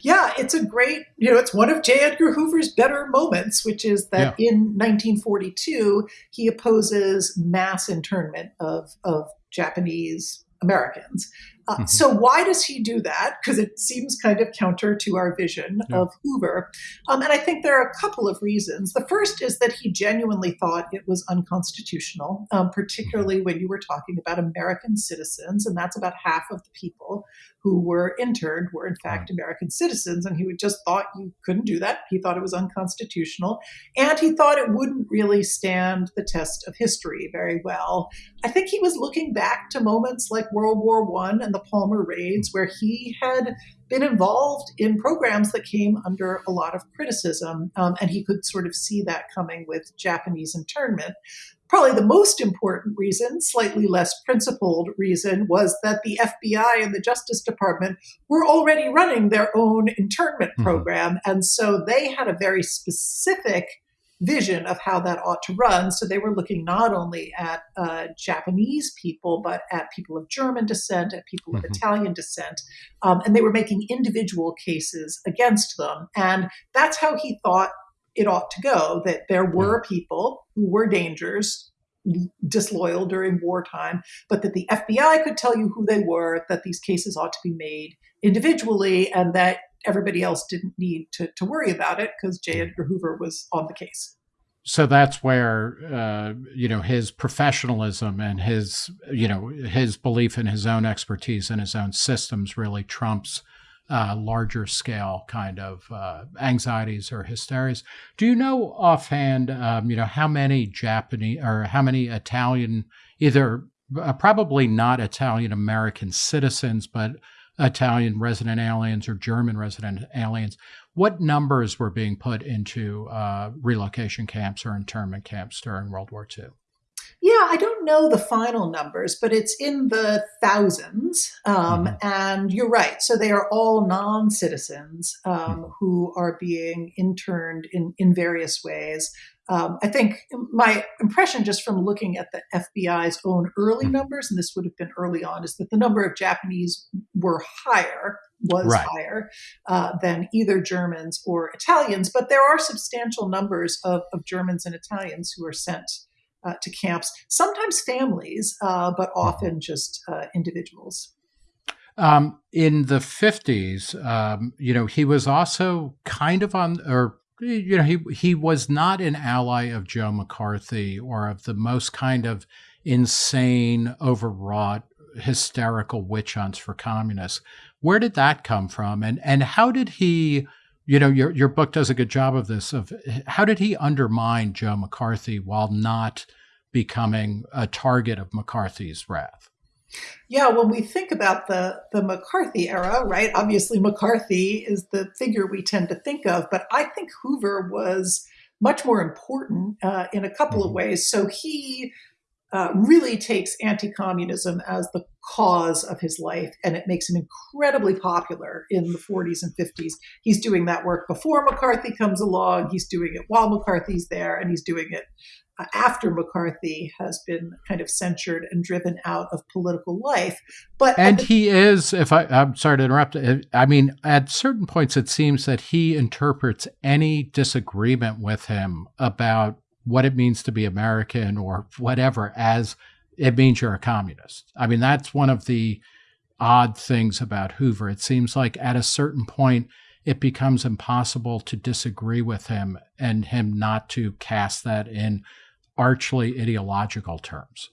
Yeah, it's a great, you know, it's one of J. Edgar Hoover's better moments, which is that yeah. in 1942, he opposes mass internment of, of Japanese Americans. Uh, mm-hmm. So why does he do that? Because it seems kind of counter to our vision yeah. of Hoover. Um, and I think there are a couple of reasons. The first is that he genuinely thought it was unconstitutional, um, particularly mm-hmm. when you were talking about American citizens, and that's about half of the people who were interned were in fact American citizens, and he just thought you couldn't do that. He thought it was unconstitutional, and he thought it wouldn't really stand the test of history very well. I think he was looking back to moments like World War One and the Palmer raids, where he had been involved in programs that came under a lot of criticism, um, and he could sort of see that coming with Japanese internment. Probably the most important reason, slightly less principled reason, was that the FBI and the Justice Department were already running their own internment mm-hmm. program. And so they had a very specific vision of how that ought to run. So they were looking not only at uh, Japanese people, but at people of German descent, at people mm-hmm. of Italian descent. Um, and they were making individual cases against them. And that's how he thought it ought to go that there were people who were dangers disloyal during wartime but that the FBI could tell you who they were that these cases ought to be made individually and that everybody else didn't need to, to worry about it because J. Edgar Hoover was on the case so that's where uh, you know his professionalism and his you know his belief in his own expertise and his own systems really trumps uh, larger scale kind of uh, anxieties or hysterias. Do you know offhand, um, you know, how many Japanese or how many Italian, either uh, probably not Italian American citizens, but Italian resident aliens or German resident aliens, what numbers were being put into uh, relocation camps or internment camps during World War II? Yeah, I don't know the final numbers, but it's in the thousands. Um, mm-hmm. And you're right. So they are all non citizens um, mm-hmm. who are being interned in, in various ways. Um, I think my impression, just from looking at the FBI's own early mm-hmm. numbers, and this would have been early on, is that the number of Japanese were higher, was right. higher uh, than either Germans or Italians. But there are substantial numbers of, of Germans and Italians who are sent uh, to camps, sometimes families, uh, but mm-hmm. often just uh, individuals. Um, in the 50s, um, you know, he was also kind of on, or, you know, he, he was not an ally of Joe McCarthy or of the most kind of insane, overwrought, hysterical witch hunts for communists. Where did that come from? And, and how did he, you know, your your book does a good job of this. Of how did he undermine Joe McCarthy while not becoming a target of McCarthy's wrath? Yeah, when we think about the the McCarthy era, right? Obviously, McCarthy is the figure we tend to think of, but I think Hoover was much more important uh, in a couple mm-hmm. of ways. So he uh, really takes anti communism as the cause of his life, and it makes him incredibly popular in the 40s and 50s. He's doing that work before McCarthy comes along, he's doing it while McCarthy's there, and he's doing it uh, after McCarthy has been kind of censured and driven out of political life. But and he is, if I, I'm sorry to interrupt. I mean, at certain points, it seems that he interprets any disagreement with him about what it means to be American or whatever as it means you're a communist. I mean, that's one of the odd things about Hoover. It seems like at a certain point, it becomes impossible to disagree with him and him not to cast that in archly ideological terms.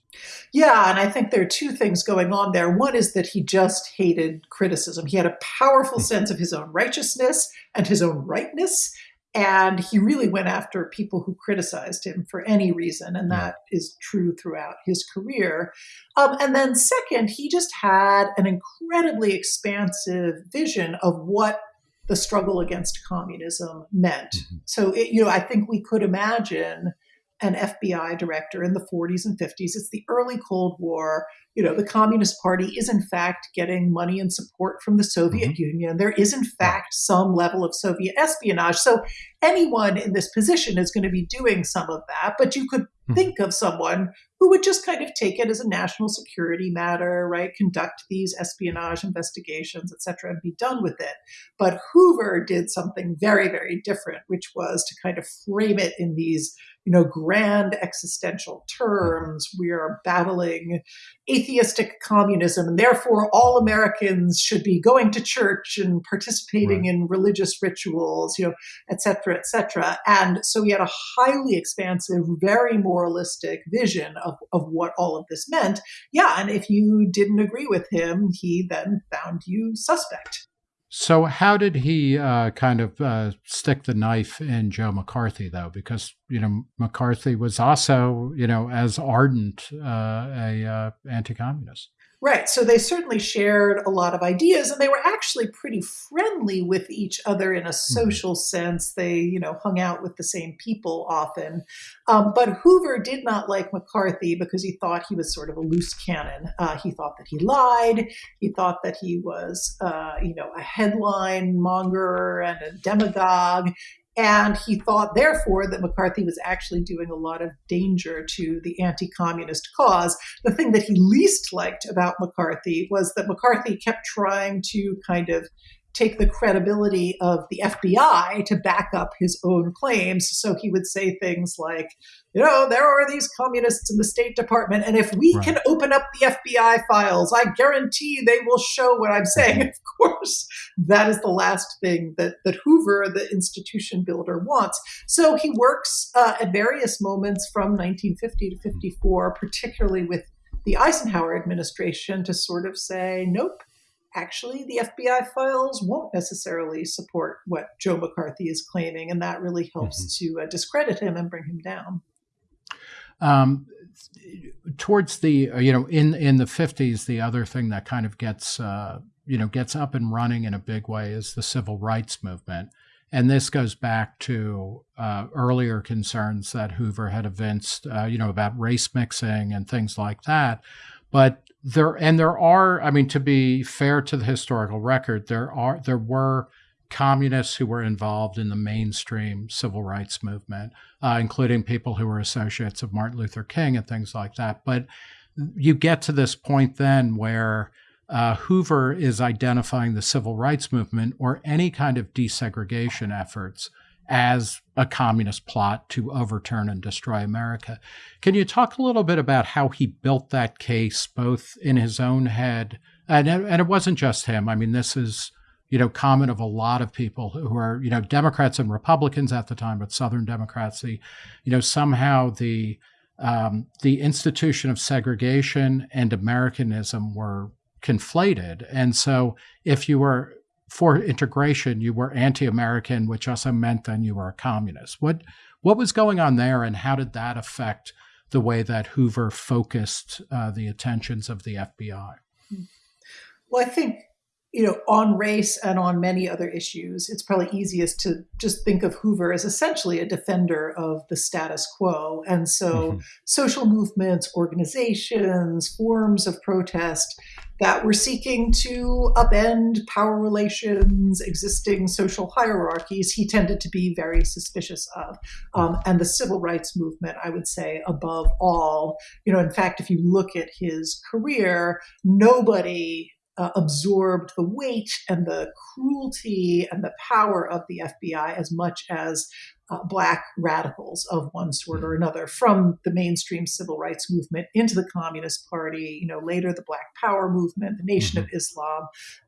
Yeah, and I think there are two things going on there. One is that he just hated criticism. He had a powerful hmm. sense of his own righteousness and his own rightness. And he really went after people who criticized him for any reason. And that is true throughout his career. Um, and then, second, he just had an incredibly expansive vision of what the struggle against communism meant. Mm-hmm. So, it, you know, I think we could imagine an FBI director in the 40s and 50s. It's the early Cold War. You know, the Communist Party is in fact getting money and support from the Soviet mm-hmm. Union. There is in fact some level of Soviet espionage. So anyone in this position is going to be doing some of that, but you could mm-hmm. think of someone who would just kind of take it as a national security matter, right? Conduct these espionage investigations, et cetera, and be done with it. But Hoover did something very, very different, which was to kind of frame it in these you know, grand existential terms. We are battling atheistic communism, and therefore all Americans should be going to church and participating right. in religious rituals, you know, et cetera, et cetera. And so he had a highly expansive, very moralistic vision of, of what all of this meant. Yeah, and if you didn't agree with him, he then found you suspect. So, how did he uh, kind of uh, stick the knife in Joe McCarthy, though? Because you know McCarthy was also, you know, as ardent uh, a uh, anti-communist. Right. So they certainly shared a lot of ideas and they were actually pretty friendly with each other in a mm-hmm. social mm-hmm. sense. They, you know, hung out with the same people often. Um, but Hoover did not like McCarthy because he thought he was sort of a loose cannon. Uh, he thought that he lied. He thought that he was, uh, you know, a headline monger and a demagogue. And he thought, therefore, that McCarthy was actually doing a lot of danger to the anti communist cause. The thing that he least liked about McCarthy was that McCarthy kept trying to kind of take the credibility of the FBI to back up his own claims. So he would say things like, you know, there are these communists in the State Department, and if we right. can open up the FBI files, I guarantee they will show what I'm saying. Of course, that is the last thing that, that Hoover, the institution builder, wants. So he works uh, at various moments from 1950 to 54, particularly with the Eisenhower administration, to sort of say, nope, actually the FBI files won't necessarily support what Joe McCarthy is claiming, and that really helps mm-hmm. to uh, discredit him and bring him down. Um, towards the uh, you know in in the 50s the other thing that kind of gets uh, you know gets up and running in a big way is the civil rights movement and this goes back to uh, earlier concerns that hoover had evinced uh, you know about race mixing and things like that but there and there are i mean to be fair to the historical record there are there were communists who were involved in the mainstream civil rights movement uh, including people who were associates of martin luther king and things like that. But you get to this point then where uh, hoover is identifying the civil rights movement or any kind of desegregation efforts as a communist plot to overturn and destroy America. Can you talk a little bit about how he built that case, both in his own head, and, and it wasn't just him. I mean, this is you know common of a lot of people who are you know Democrats and Republicans at the time, but Southern Democrats. The, you know somehow the um, the institution of segregation and Americanism were conflated, and so if you were for integration, you were anti-American, which also meant then you were a communist. What what was going on there, and how did that affect the way that Hoover focused uh, the attentions of the FBI? Well, I think you know, on race and on many other issues, it's probably easiest to just think of Hoover as essentially a defender of the status quo. And so, mm-hmm. social movements, organizations, forms of protest that were seeking to upend power relations, existing social hierarchies, he tended to be very suspicious of. Um, and the civil rights movement, I would say, above all. You know, in fact, if you look at his career, nobody uh, absorbed the weight and the cruelty and the power of the FBI as much as uh, black radicals of one sort or hmm. another from the mainstream civil rights movement into the Communist Party, you know, later the Black Power movement, the Nation mm-hmm. of Islam.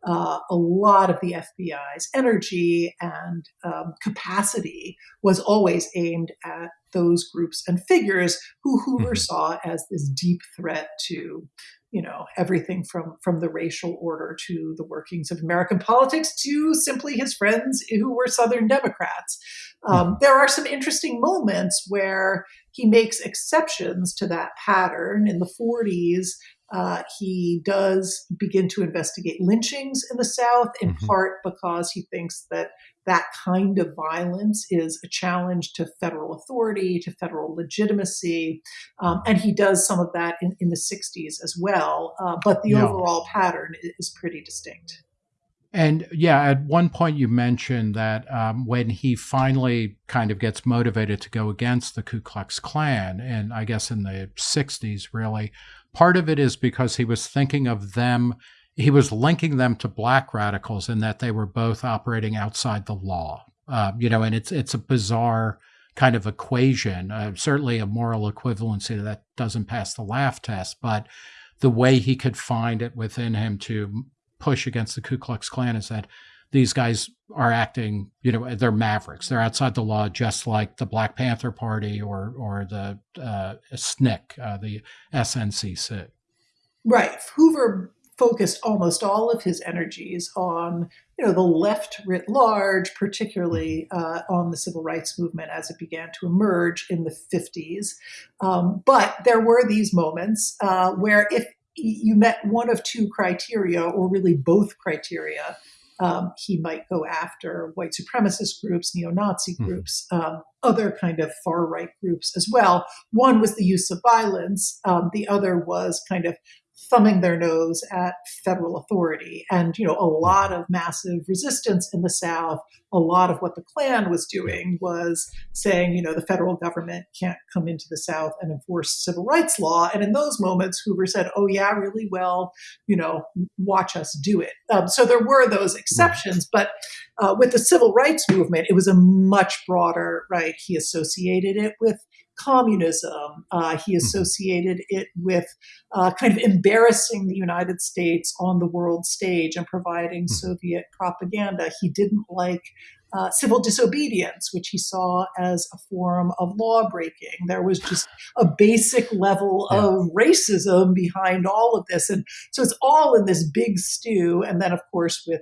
Uh, a lot of the FBI's energy and um, capacity was always aimed at those groups and figures who Hoover Mhm. saw as this deep threat to you know everything from from the racial order to the workings of American politics to simply his friends who were Southern Democrats. Um, there are some interesting moments where he makes exceptions to that pattern. In the 40s, uh, he does begin to investigate lynchings in the South, in Mhm. part because he thinks that that kind of violence is a challenge to federal authority, to federal legitimacy. Um, and he does some of that in, in the 60s as well. Uh, but the Yeah. overall pattern is pretty distinct. And yeah, at one point you mentioned that um, when he finally kind of gets motivated to go against the Ku Klux Klan, and I guess in the 60s, really, part of it is because he was thinking of them, he was linking them to black radicals and that they were both operating outside the law. Uh, you know, and it's it's a bizarre kind of equation, uh, certainly a moral equivalency that doesn't pass the laugh test, but the way he could find it within him to push against the Ku Klux Klan is that these guys are acting, you know, they're mavericks. They're outside the law, just like the Black Panther Party or or the uh, SNCC, uh, the SNCC. Right. Hoover focused almost all of his energies on, you know, the left writ large, particularly uh, on the civil rights movement as it began to emerge in the 50s. Um, but there were these moments uh, where if you met one of two criteria, or really both criteria, um, he might go after white supremacist groups, neo-Nazi Mhm. groups, um, other kind of far-right groups as well. One was the use of violence. Um, the other was kind of thumbing their nose at federal authority. And, you know, a lot of massive resistance in the South. A lot of what the Klan was doing was saying, you know, the federal government can't come into the South and enforce civil rights law. And in those moments, Hoover said, oh, yeah, really? Well, you know, watch us do it. Um, so there were those exceptions. But uh, with the civil rights movement, it was a much broader, right? He associated it with communism. Uh, he associated it with uh, kind of embarrassing the United States on the world stage and providing Mhm. Soviet propaganda. He didn't like uh, civil disobedience, which he saw as a form of law breaking. There was just a basic level Yeah. of racism behind all of this. And so it's all in this big stew. And then, of course, with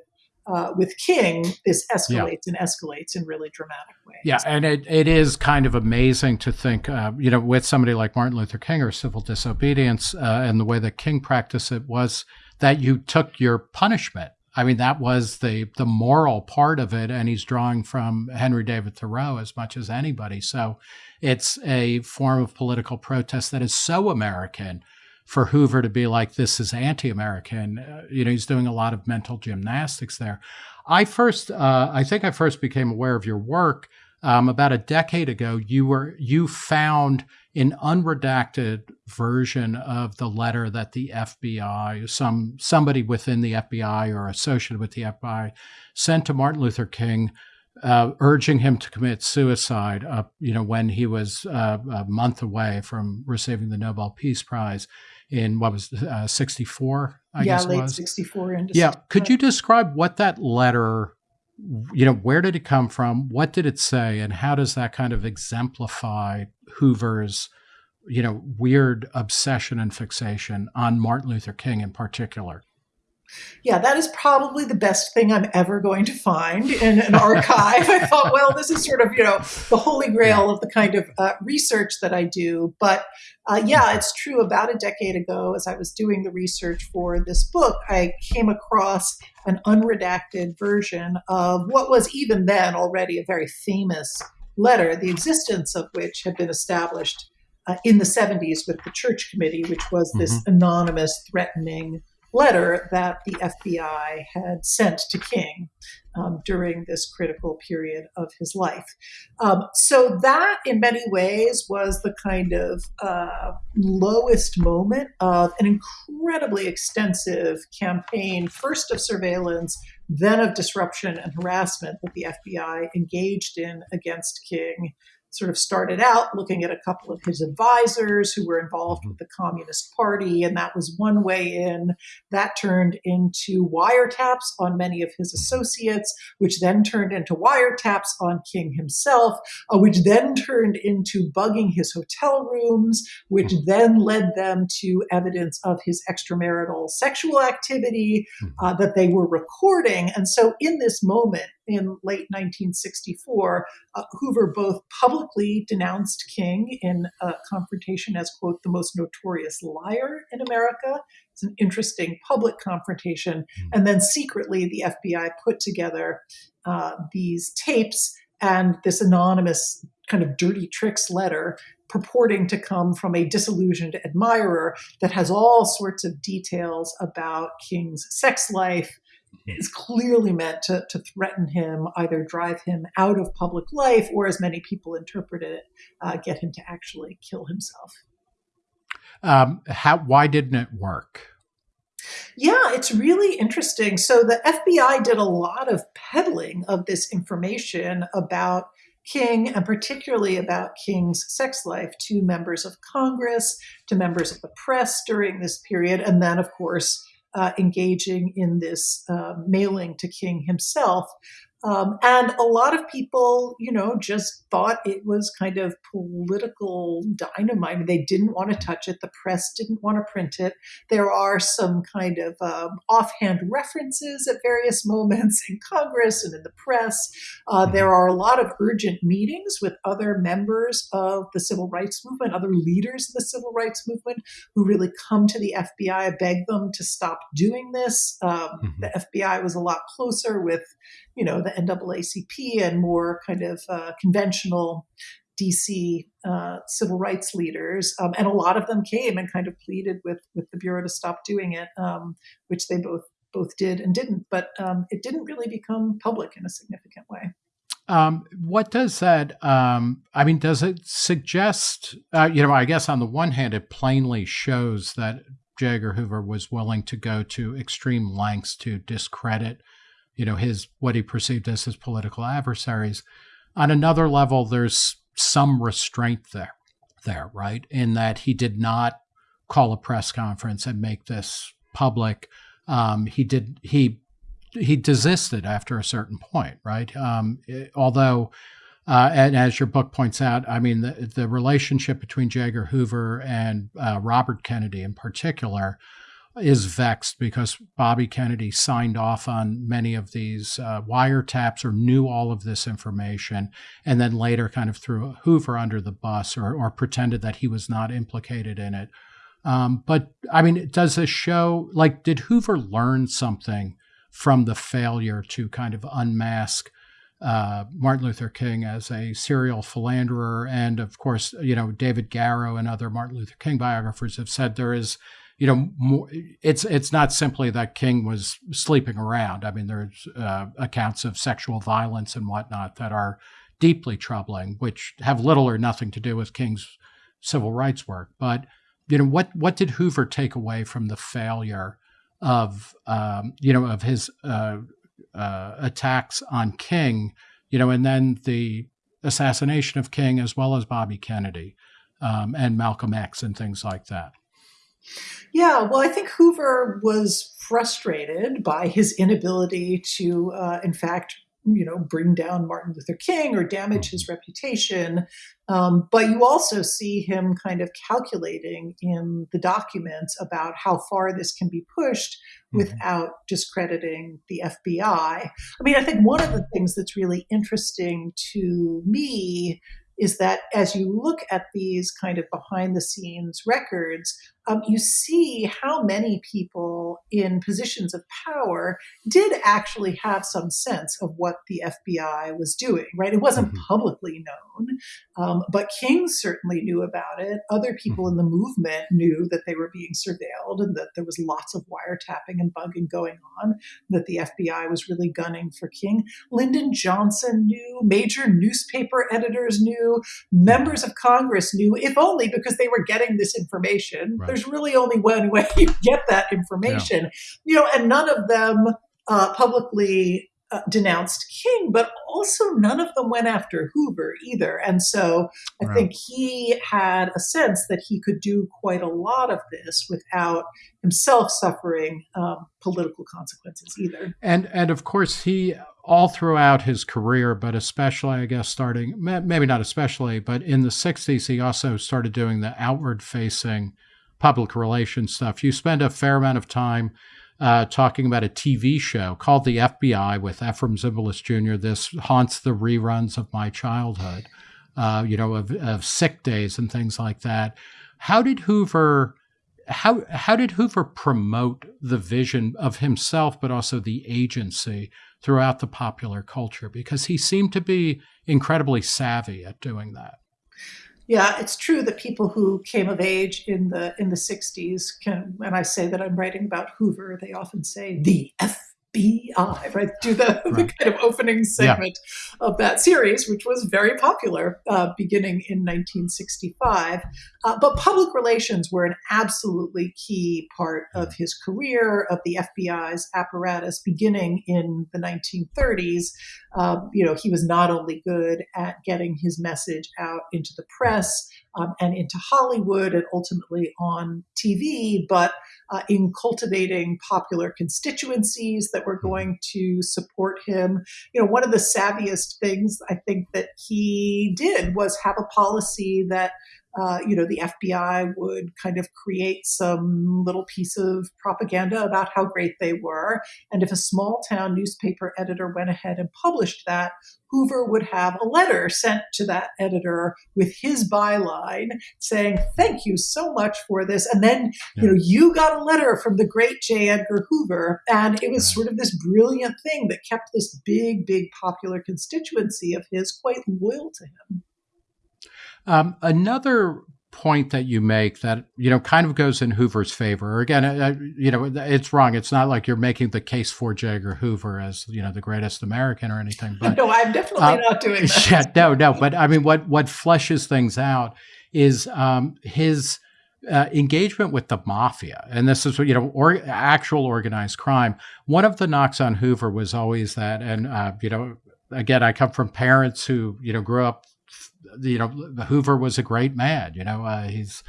uh, with King, this escalates and escalates in really dramatic ways. Yeah, and it, it is kind of amazing to think, uh, you know, with somebody like Martin Luther King or civil disobedience uh, and the way that King practiced it was that you took your punishment. I mean, that was the the moral part of it, and he's drawing from Henry David Thoreau as much as anybody. So it's a form of political protest that is so American for Hoover to be like, this is anti American. Uh, you know, he's doing a lot of mental gymnastics there. I first, uh, I think I first became aware of your work um, about a decade ago. You were, you found an unredacted version of the letter that the FBI, some somebody within the FBI or associated with the FBI, sent to Martin Luther King uh, urging him to commit suicide. Uh, you know, when he was uh, a month away from receiving the Nobel Peace Prize in what was uh, 64, I yeah, guess late was. 64 into Yeah. Could you describe what that letter, you know, where did it come from? What did it say? And how does that kind of exemplify Hoover's, you know, weird obsession and fixation on Martin Luther King in particular? Yeah, that is probably the best thing I'm ever going to find in an archive. I thought, well, this is sort of, you know, the holy grail of the kind of uh, research that I do. But uh, yeah, it's true. About a decade ago, as I was doing the research for this book, I came across an unredacted version of what was even then already a very famous letter, the existence of which had been established uh, in the 70s with the Church Committee, which was this anonymous, threatening letter that the FBI had sent to King um, during this critical period of his life. Um, so, that in many ways was the kind of uh, lowest moment of an incredibly extensive campaign, first of surveillance, then of disruption and harassment that the FBI engaged in against King. Sort of started out looking at a couple of his advisors who were involved with the Communist Party, and that was one way in. That turned into wiretaps on many of his associates, which then turned into wiretaps on King himself, uh, which then turned into bugging his hotel rooms, which then led them to evidence of his extramarital sexual activity uh, that they were recording. And so, in this moment, in late 1964, uh, Hoover both publicly denounced King in a confrontation as, quote, the most notorious liar in America. It's an interesting public confrontation. And then secretly, the FBI put together uh, these tapes and this anonymous kind of dirty tricks letter purporting to come from a disillusioned admirer that has all sorts of details about King's sex life, is clearly meant to, to threaten him, either drive him out of public life, or as many people interpret it, uh, get him to actually kill himself. Um, how? Why didn't it work? Yeah, it's really interesting. So the FBI did a lot of peddling of this information about King and particularly about King's sex life to members of Congress, to members of the press during this period, and then, of course, uh, engaging in this uh, mailing to King himself. Um, and a lot of people, you know, just thought it was kind of political dynamite. I mean, they didn't want to touch it. The press didn't want to print it. There are some kind of um, offhand references at various moments in Congress and in the press. Uh, mm-hmm. there are a lot of urgent meetings with other members of the civil rights movement, other leaders of the civil rights movement who really come to the FBI, beg them to stop doing this. Um, mm-hmm. The FBI was a lot closer with you know, the NAACP and more kind of uh, conventional DC uh, civil rights leaders, um, and a lot of them came and kind of pleaded with with the bureau to stop doing it, um, which they both both did and didn't. But um, it didn't really become public in a significant way. Um, what does that? Um, I mean, does it suggest? Uh, you know, I guess on the one hand, it plainly shows that J. Edgar Hoover was willing to go to extreme lengths to discredit you know his what he perceived as his political adversaries. On another level, there's some restraint there, there, right? In that he did not call a press conference and make this public. Um, he did he he desisted after a certain point, right? Um, it, although, uh, and as your book points out, I mean the the relationship between J. Edgar Hoover and uh, Robert Kennedy in particular is vexed because Bobby Kennedy signed off on many of these uh, wiretaps or knew all of this information, and then later kind of threw Hoover under the bus or, or pretended that he was not implicated in it. Um, but I mean, does this show, like, did Hoover learn something from the failure to kind of unmask? Uh, Martin Luther King as a serial philanderer. And of course, you know, David Garrow and other Martin Luther King biographers have said there is you know, more, it's it's not simply that King was sleeping around. I mean, there's uh, accounts of sexual violence and whatnot that are deeply troubling, which have little or nothing to do with King's civil rights work. But you know, what what did Hoover take away from the failure of um, you know of his uh, uh, attacks on King? You know, and then the assassination of King as well as Bobby Kennedy um, and Malcolm X and things like that. Yeah, well, I think Hoover was frustrated by his inability to, uh, in fact, you know, bring down Martin Luther King or damage his reputation. Um, but you also see him kind of calculating in the documents about how far this can be pushed mm-hmm. without discrediting the FBI. I mean, I think one of the things that's really interesting to me is that as you look at these kind of behind the scenes records, um, you see how many people in positions of power did actually have some sense of what the FBI was doing, right? It wasn't mm-hmm. publicly known, um, but King certainly knew about it. Other people mm-hmm. in the movement knew that they were being surveilled and that there was lots of wiretapping and bugging going on, that the FBI was really gunning for King. Lyndon Johnson knew, major newspaper editors knew, members of Congress knew, if only because they were getting this information. Right there's really only one way you get that information. Yeah. You know, and none of them uh, publicly uh, denounced King, but also none of them went after Hoover either. And so I right. think he had a sense that he could do quite a lot of this without himself suffering um, political consequences either. And and of course he all throughout his career, but especially I guess starting maybe not especially, but in the '60s he also started doing the outward facing public relations stuff. You spend a fair amount of time uh, talking about a TV show called The FBI with Efrem Zimbalist Jr. This haunts the reruns of my childhood, uh, you know, of, of sick days and things like that. How did Hoover? How how did Hoover promote the vision of himself, but also the agency throughout the popular culture? Because he seemed to be incredibly savvy at doing that. Yeah, it's true that people who came of age in the in the 60s can when I say that I'm writing about Hoover, they often say the F FBI, right? Do the, right. the kind of opening segment yeah. of that series, which was very popular uh, beginning in 1965. Uh, but public relations were an absolutely key part of his career, of the FBI's apparatus, beginning in the 1930s. Um, you know, he was not only good at getting his message out into the press um, and into Hollywood and ultimately on TV, but uh, in cultivating popular constituencies that were mm-hmm. going to support him. You know, one of the savviest things I think that he did was have a policy that uh, you know, the FBI would kind of create some little piece of propaganda about how great they were. And if a small town newspaper editor went ahead and published that, Hoover would have a letter sent to that editor with his byline saying, Thank you so much for this. And then, yeah. you know, you got a letter from the great J. Edgar Hoover. And it was sort of this brilliant thing that kept this big, big popular constituency of his quite loyal to him. Um, another point that you make that you know kind of goes in Hoover's favor. Again, uh, you know it's wrong. It's not like you're making the case for J. Edgar Hoover as you know the greatest American or anything. But no, I'm definitely uh, not doing that. Yeah, no, no. But I mean, what what fleshes things out is um, his. Uh, engagement with the mafia, and this is you know or, actual organized crime. One of the knocks on Hoover was always that, and uh, you know, again, I come from parents who you know grew up you know, Hoover was a great man. You know, uh, he's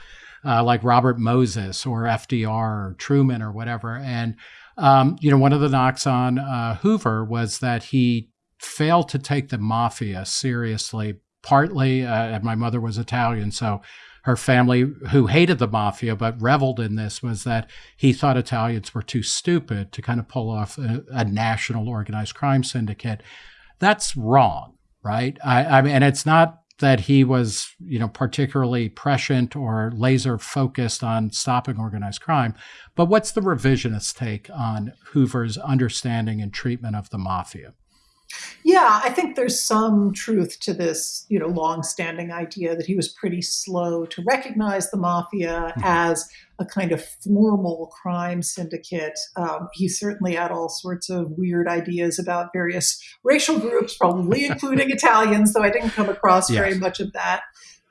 uh, like Robert Moses or FDR or Truman or whatever. And um, you know, one of the knocks on uh, Hoover was that he failed to take the mafia seriously. Partly, uh, and my mother was Italian, so her family, who hated the mafia but reveled in this, was that he thought Italians were too stupid to kind of pull off a, a national organized crime syndicate. That's wrong, right? I, I mean, and it's not that he was, you know, particularly prescient or laser focused on stopping organized crime. But what's the revisionist take on Hoover's understanding and treatment of the mafia? Yeah, I think there's some truth to this, you know, long-standing idea that he was pretty slow to recognize the mafia mm-hmm. as a kind of formal crime syndicate. Um, he certainly had all sorts of weird ideas about various racial groups, probably including Italians, though I didn't come across yes. very much of that.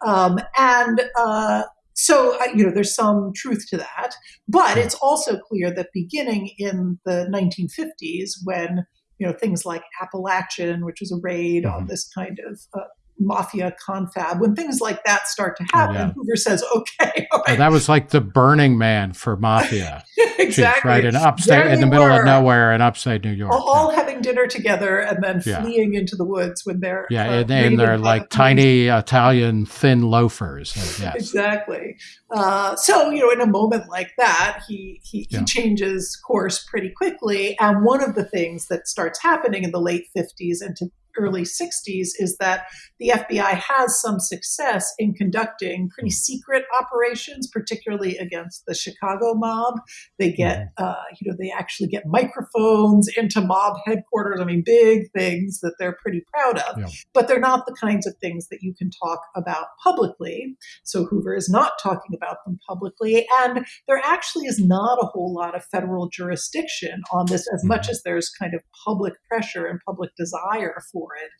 Um, and uh, so, you know, there's some truth to that. But it's also clear that beginning in the 1950s, when you know things like Apalachin, which was a raid mm-hmm. on this kind of uh, mafia confab. When things like that start to happen, oh, yeah. Hoover says, "Okay, oh, that was like the Burning Man for mafia." exactly, right in upstate, in the middle were. of nowhere in upstate New York, all, yeah. having dinner together and then yeah. fleeing into the woods when they're yeah, uh, and, and they're like tiny Italian thin loafers. Yes. exactly. Uh, so you know, in a moment like that, he he, he changes course pretty quickly, and one of the things that starts happening in the late fifties and to early 60s is that the FBI has some success in conducting pretty secret operations, particularly against the Chicago mob. They get, mm-hmm. uh, you know, they actually get microphones into mob headquarters. I mean, big things that they're pretty proud of, yeah. but they're not the kinds of things that you can talk about publicly. So Hoover is not talking about them publicly. And there actually is not a whole lot of federal jurisdiction on this as much mm-hmm. as there's kind of public pressure and public desire for for it.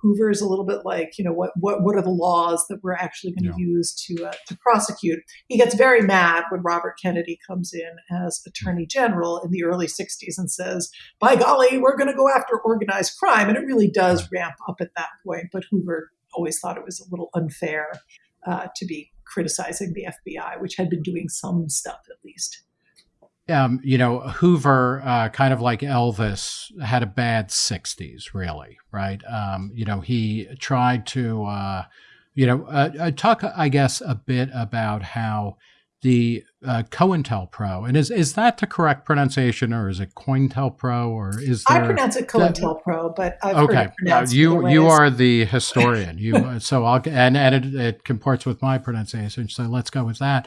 Hoover is a little bit like, you know, what what what are the laws that we're actually going to yeah. use to uh, to prosecute? He gets very mad when Robert Kennedy comes in as Attorney General in the early '60s and says, "By golly, we're going to go after organized crime," and it really does ramp up at that point. But Hoover always thought it was a little unfair uh, to be criticizing the FBI, which had been doing some stuff at least. Um, you know, Hoover, uh, kind of like Elvis, had a bad 60s, really, right? Um, you know, he tried to, uh, you know, uh, uh talk, I guess, a bit about how the uh, COINTELPRO, and is is that the correct pronunciation, or is it COINTELPRO, or is there, I pronounce it COINTELPRO, but I've okay. You you are the historian. You so I'll and and it, it, comports with my pronunciation. So let's go with that.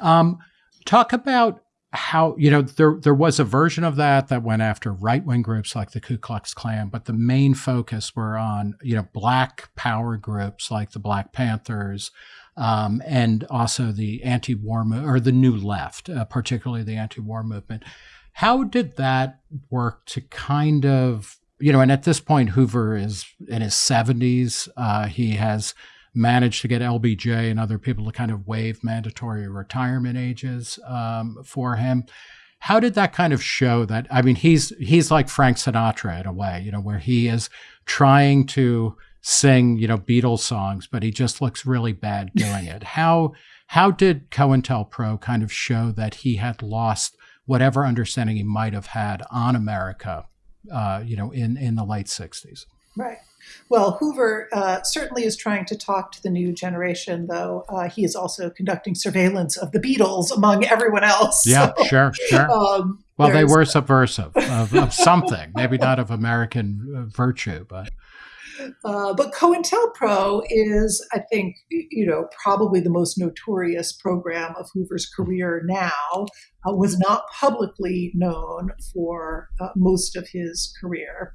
Um, talk about how you know there there was a version of that that went after right wing groups like the Ku Klux Klan, but the main focus were on you know black power groups like the Black Panthers um, and also the anti-war mo- or the New Left, uh, particularly the anti-war movement. How did that work to kind of you know? And at this point, Hoover is in his seventies. Uh, he has managed to get LBJ and other people to kind of waive mandatory retirement ages um, for him. How did that kind of show that? I mean, he's he's like Frank Sinatra in a way, you know, where he is trying to sing, you know, Beatles songs, but he just looks really bad doing it. How how did COINTELPRO kind of show that he had lost whatever understanding he might have had on America, uh, you know, in in the late '60s? Right. Well, Hoover uh, certainly is trying to talk to the new generation, though uh, he is also conducting surveillance of the Beatles among everyone else. Yeah, so, sure, sure. Um, well, they were subversive of, of something, maybe not of American uh, virtue, but uh, but COINTELPRO is, I think, you know, probably the most notorious program of Hoover's career now. Uh, was not publicly known for uh, most of his career.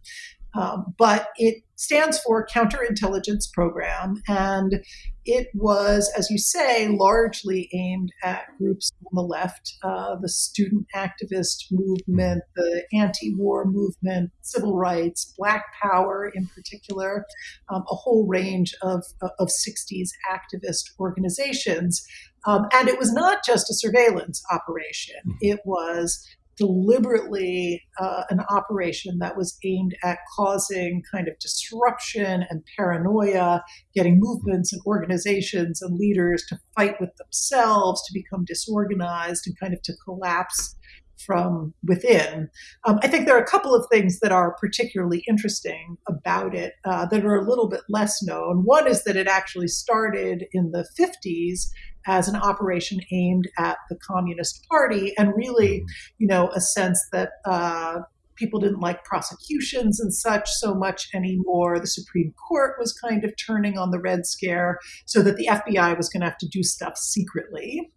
Um, but it stands for Counterintelligence Program, and it was, as you say, largely aimed at groups on the left uh, the student activist movement, the anti war movement, civil rights, Black Power in particular, um, a whole range of, of 60s activist organizations. Um, and it was not just a surveillance operation, hmm. it was deliberately uh, an operation that was aimed at causing kind of disruption and paranoia, getting movements and organizations and leaders to fight with themselves, to become disorganized, and kind of to collapse from within. Um, I think there are a couple of things that are particularly interesting about it uh, that are a little bit less known. One is that it actually started in the 50s as an operation aimed at the Communist Party, and really, mm-hmm. you know, a sense that uh, people didn't like prosecutions and such so much anymore. The Supreme Court was kind of turning on the Red Scare, so that the FBI was going to have to do stuff secretly.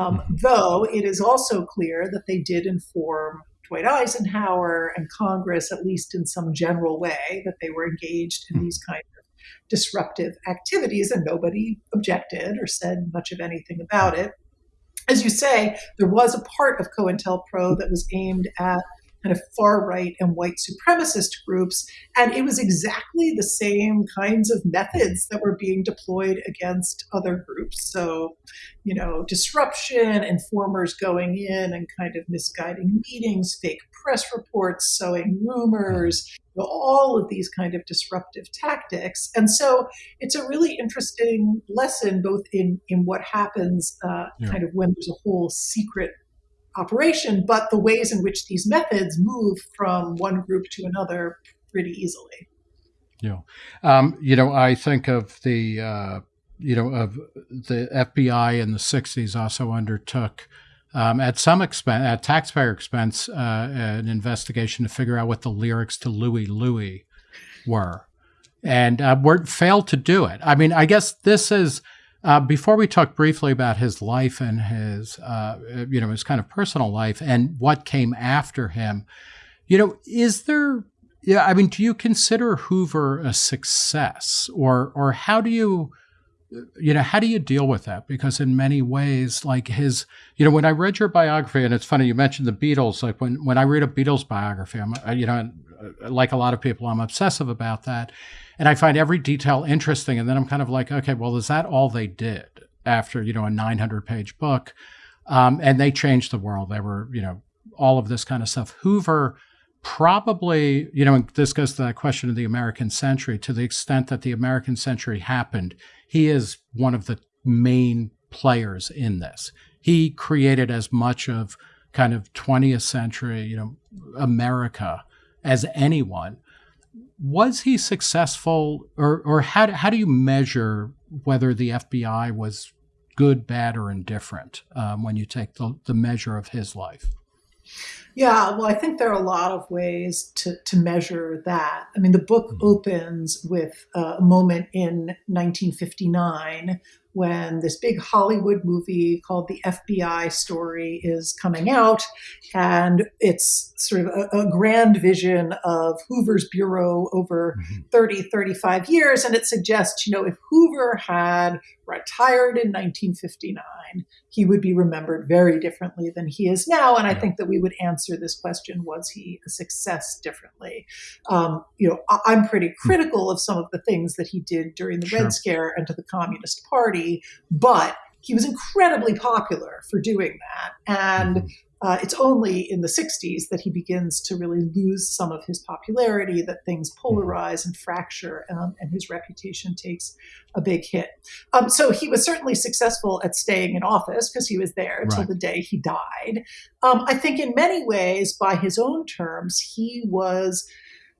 Um, mm-hmm. though it is also clear that they did inform Dwight Eisenhower and Congress, at least in some general way, that they were engaged in mm-hmm. these kinds of disruptive activities, and nobody objected or said much of anything about it. As you say, there was a part of COINTELPRO that was aimed at kind of far right and white supremacist groups. And it was exactly the same kinds of methods that were being deployed against other groups. So, you know, disruption, informers going in and kind of misguiding meetings, fake press reports, sowing rumors, all of these kind of disruptive tactics. And so it's a really interesting lesson, both in, in what happens uh, yeah. kind of when there's a whole secret operation, but the ways in which these methods move from one group to another pretty easily. Yeah. Um, you know, I think of the, uh, you know, of the FBI in the 60s also undertook um, at some expense, at taxpayer expense, uh, an investigation to figure out what the lyrics to Louie Louie were, and uh, were failed to do it. I mean, I guess this is uh, before we talk briefly about his life and his, uh, you know, his kind of personal life and what came after him. You know, is there? Yeah, I mean, do you consider Hoover a success, or or how do you? you know, how do you deal with that? Because in many ways, like his, you know, when I read your biography, and it's funny you mentioned the Beatles. Like when when I read a Beatles biography, I'm, you know, like a lot of people, I'm obsessive about that, and I find every detail interesting. And then I'm kind of like, okay, well, is that all they did after you know a 900 page book? Um, and they changed the world. They were, you know, all of this kind of stuff. Hoover probably, you know, this goes to that question of the American century. To the extent that the American century happened, he is one of the main players in this. He created as much of kind of 20th century, you know, America as anyone. Was he successful, or or how how do you measure whether the FBI was good, bad, or indifferent um, when you take the, the measure of his life? Yeah, well, I think there are a lot of ways to, to measure that. I mean, the book mm-hmm. opens with uh, a moment in 1959 when this big Hollywood movie called The FBI Story is coming out. And it's sort of a, a grand vision of Hoover's Bureau over mm-hmm. 30, 35 years. And it suggests, you know, if Hoover had retired in 1959, he would be remembered very differently than he is now. And I think that we would answer this question was he a success differently? Um, you know, I, am pretty hmm. critical of some of the things that he did during the sure. Red Scare and to the Communist Party, but he was incredibly popular for doing that. And mm-hmm. Uh, it's only in the 60s that he begins to really lose some of his popularity, that things mm-hmm. polarize and fracture, um, and his reputation takes a big hit. Um, so he was certainly successful at staying in office because he was there until right. the day he died. Um, I think, in many ways, by his own terms, he was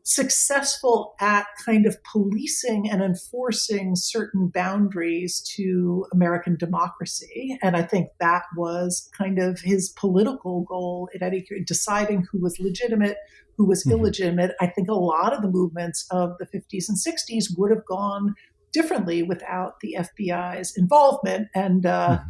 successful at kind of policing and enforcing certain boundaries to American democracy. And I think that was kind of his political goal at any deciding who was legitimate, who was mm-hmm. illegitimate. I think a lot of the movements of the 50s and 60s would have gone differently without the FBI's involvement. And uh, mm-hmm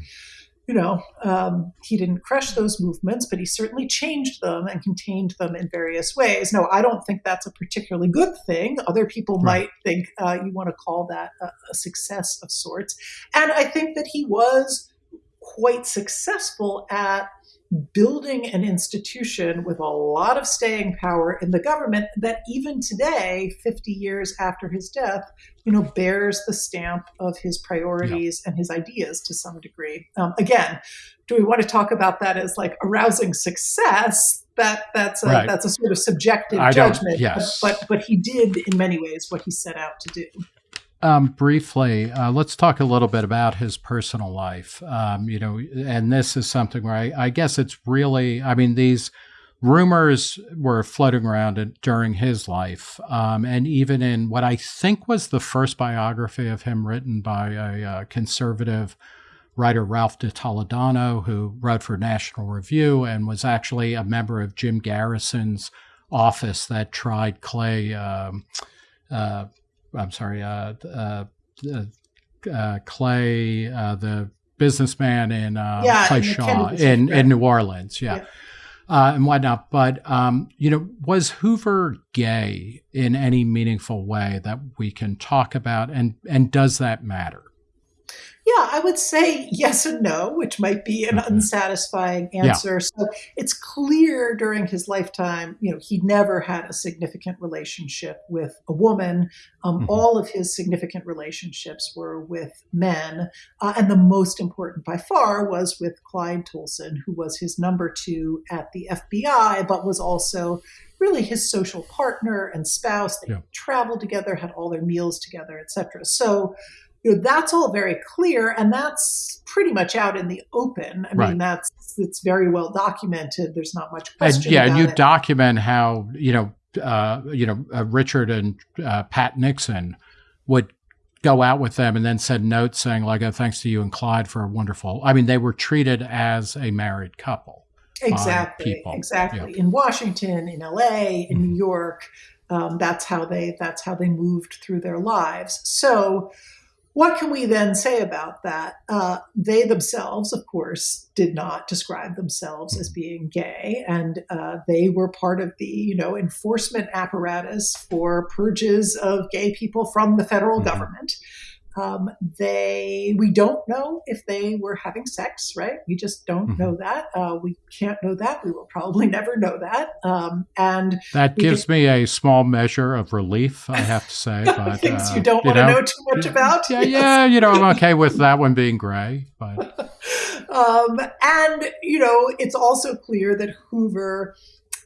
you know, um, he didn't crush those movements, but he certainly changed them and contained them in various ways. No, I don't think that's a particularly good thing. Other people right. might think uh, you want to call that a, a success of sorts. And I think that he was quite successful at building an institution with a lot of staying power in the government that even today 50 years after his death you know bears the stamp of his priorities yeah. and his ideas to some degree um, again do we want to talk about that as like arousing success that that's a, right. that's a sort of subjective I judgment yes. but, but but he did in many ways what he set out to do um, briefly, uh, let's talk a little bit about his personal life. Um, you know, and this is something where I, I, guess it's really, I mean, these rumors were floating around during his life, um, and even in what I think was the first biography of him written by a, uh, conservative writer, Ralph de Toledano, who wrote for National Review and was actually a member of Jim Garrison's office that tried Clay. Um, uh, I'm sorry, uh, uh, uh, Clay, uh, the businessman in uh, yeah, Clay Shaw in, in New Orleans, yeah. yeah. Uh, and whatnot. But um, you know, was Hoover gay in any meaningful way that we can talk about, and and does that matter? Yeah, I would say yes and no, which might be an mm-hmm. unsatisfying answer. Yeah. So it's clear during his lifetime, you know, he never had a significant relationship with a woman. Um, mm-hmm. All of his significant relationships were with men. Uh, and the most important by far was with Clyde Tolson, who was his number two at the FBI, but was also really his social partner and spouse. They yeah. traveled together, had all their meals together, etc. So you know that's all very clear and that's pretty much out in the open i right. mean that's it's very well documented there's not much question and, yeah and you it. document how you know uh, you know uh, richard and uh, pat nixon would go out with them and then send notes saying like oh thanks to you and clyde for a wonderful i mean they were treated as a married couple exactly exactly yeah. in washington in la in mm-hmm. new york um, that's how they that's how they moved through their lives so what can we then say about that? Uh, they themselves, of course, did not describe themselves as being gay, and uh, they were part of the, you know, enforcement apparatus for purges of gay people from the federal mm-hmm. government. Um, they we don't know if they were having sex, right? We just don't mm-hmm. know that. Uh, we can't know that. We will probably never know that. Um, and that gives me a small measure of relief, I have to say. But, things uh, you don't want to know too much about. Yeah, yes. yeah, you know, I'm okay with that one being gray, but. um, and you know, it's also clear that Hoover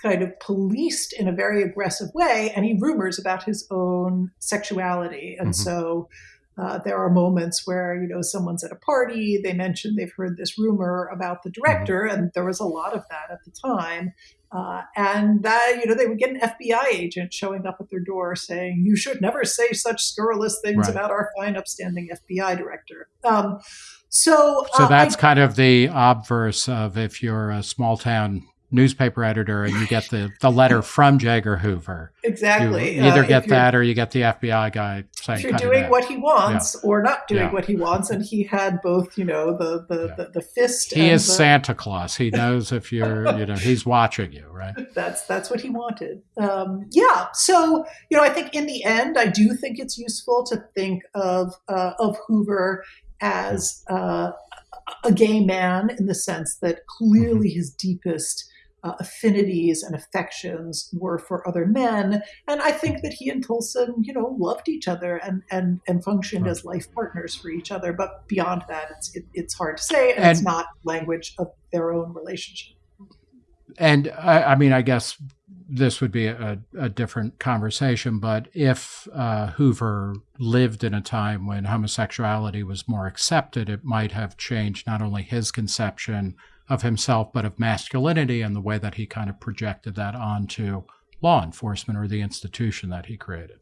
kind of policed in a very aggressive way any rumors about his own sexuality. And mm-hmm. so uh, there are moments where, you know, someone's at a party, they mention they've heard this rumor about the director, mm-hmm. and there was a lot of that at the time. Uh, and that, you know, they would get an FBI agent showing up at their door saying, you should never say such scurrilous things right. about our fine, upstanding FBI director. Um, so, so uh, that's I, kind of the obverse of if you're a small town newspaper editor and you get the, the letter from J. Edgar Hoover. Exactly. You either uh, get that or you get the FBI guy saying, if you're doing what he wants yeah. or not doing yeah. what he wants. And he had both, you know, the, the, yeah. the, the, fist. He is the... Santa Claus. He knows if you're, you know, he's watching you, right? That's, that's what he wanted. Um, yeah. So, you know, I think in the end, I do think it's useful to think of, uh, of Hoover as, uh, a gay man in the sense that clearly mm-hmm. his deepest uh, affinities and affections were for other men. And I think that he and Tolson, you know, loved each other and and and functioned right. as life partners for each other. But beyond that, it's it, it's hard to say, and, and, it's not language of their own relationship. And I, I mean, I guess this would be a, a different conversation, but if uh, Hoover lived in a time when homosexuality was more accepted, it might have changed not only his conception of himself, but of masculinity and the way that he kind of projected that onto law enforcement or the institution that he created.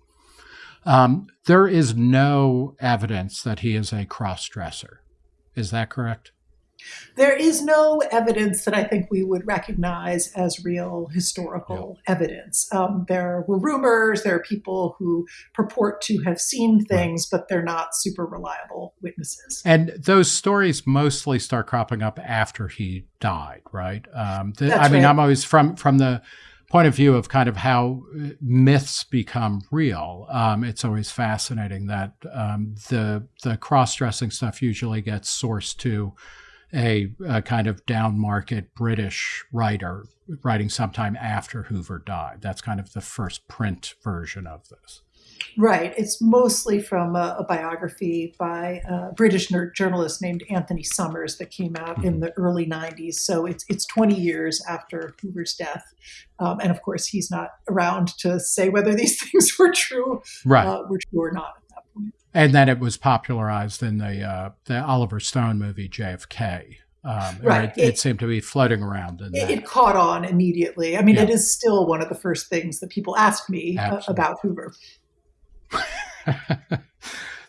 Um, there is no evidence that he is a cross dresser. Is that correct? There is no evidence that I think we would recognize as real historical yeah. evidence. Um, there were rumors, there are people who purport to have seen things, right. but they're not super reliable witnesses. And those stories mostly start cropping up after he died, right? Um, the, I mean, right. I'm always from from the point of view of kind of how uh, myths become real. Um, it's always fascinating that um, the the cross dressing stuff usually gets sourced to a, a, kind of down market British writer writing sometime after Hoover died. That's kind of the first print version of this. Right. It's mostly from a, a biography by a British journalist named Anthony Summers that came out mm-hmm. in the early 90s. So it's, it's 20 years after Hoover's death. Um, and of course, he's not around to say whether these things were true, right. uh, were true or not and then it was popularized in the uh, the Oliver Stone movie JFK. Um, right. It, it, it, seemed to be floating around. It, it, caught on immediately. I mean, yeah. it is still one of the first things that people ask me uh, about Hoover.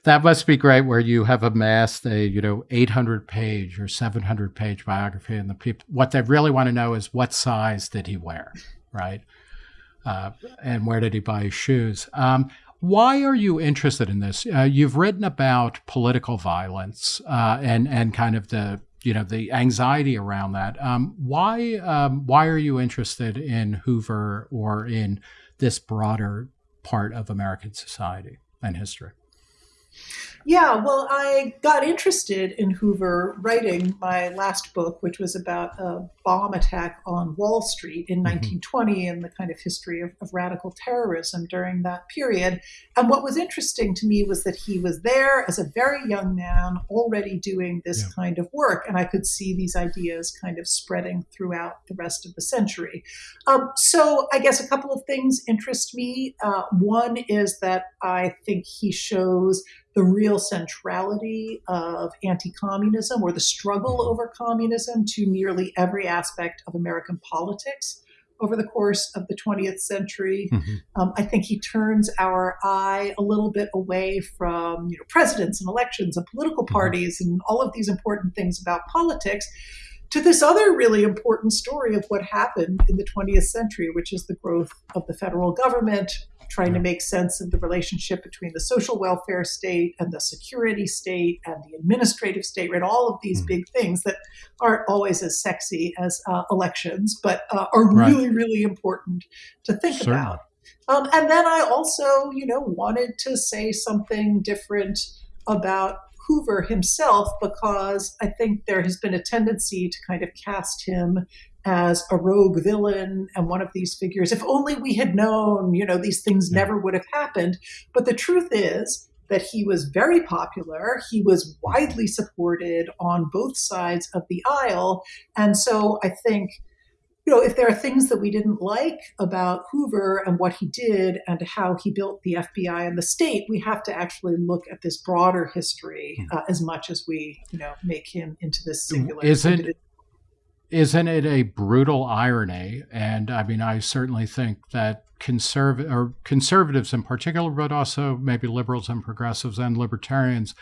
that must be great, where you have amassed a you know 800 page or 700 page biography, and the people what they really want to know is what size did he wear, right? Uh, and where did he buy his shoes? Um, why are you interested in this? Uh, you've written about political violence uh, and and kind of the you know the anxiety around that. Um, why um, why are you interested in Hoover or in this broader part of American society and history? Yeah, well, I got interested in Hoover writing my last book, which was about a bomb attack on Wall Street in mm-hmm. 1920 and the kind of history of, of, radical terrorism during that period. And what was interesting to me was that he was there as a very young man, already doing this yeah. kind of work. And I could see these ideas kind of spreading throughout the rest of the century. Um, so I guess a couple of things interest me. Uh, one is that I think he shows the real centrality of anti communism or the struggle over communism to nearly every aspect of American politics over the course of the 20th century. Mm-hmm. Um, I think he turns our eye a little bit away from you know, presidents and elections and political mm-hmm. parties mm-hmm. and all of these important things about politics to this other really important story of what happened in the 20th century, which is the growth of the federal government, trying to make sense of the relationship between the social welfare state and the security state and the administrative state, right? All of these mm. big things that aren't always as sexy as uh, elections, but uh, are right. really, really important to think about. Um, and then I also, you know, wanted to say something different about Hoover himself because I think there has been a tendency to kind of cast him as a rogue villain and one of these figures. If only we had known, you know, these things yeah. never would have happened. But the truth is that he was very popular. He was widely supported on both sides of the aisle. And so I think you know, if there are things that we didn't like about Hoover and what he did and how he built the FBI and the state, we have to actually look at this broader history hmm. uh, as much as we, you know, make him into this singular. Is it? Isn't it a brutal irony? And I mean, I certainly think that conservative or conservatives in particular, but also maybe liberals and progressives and libertarians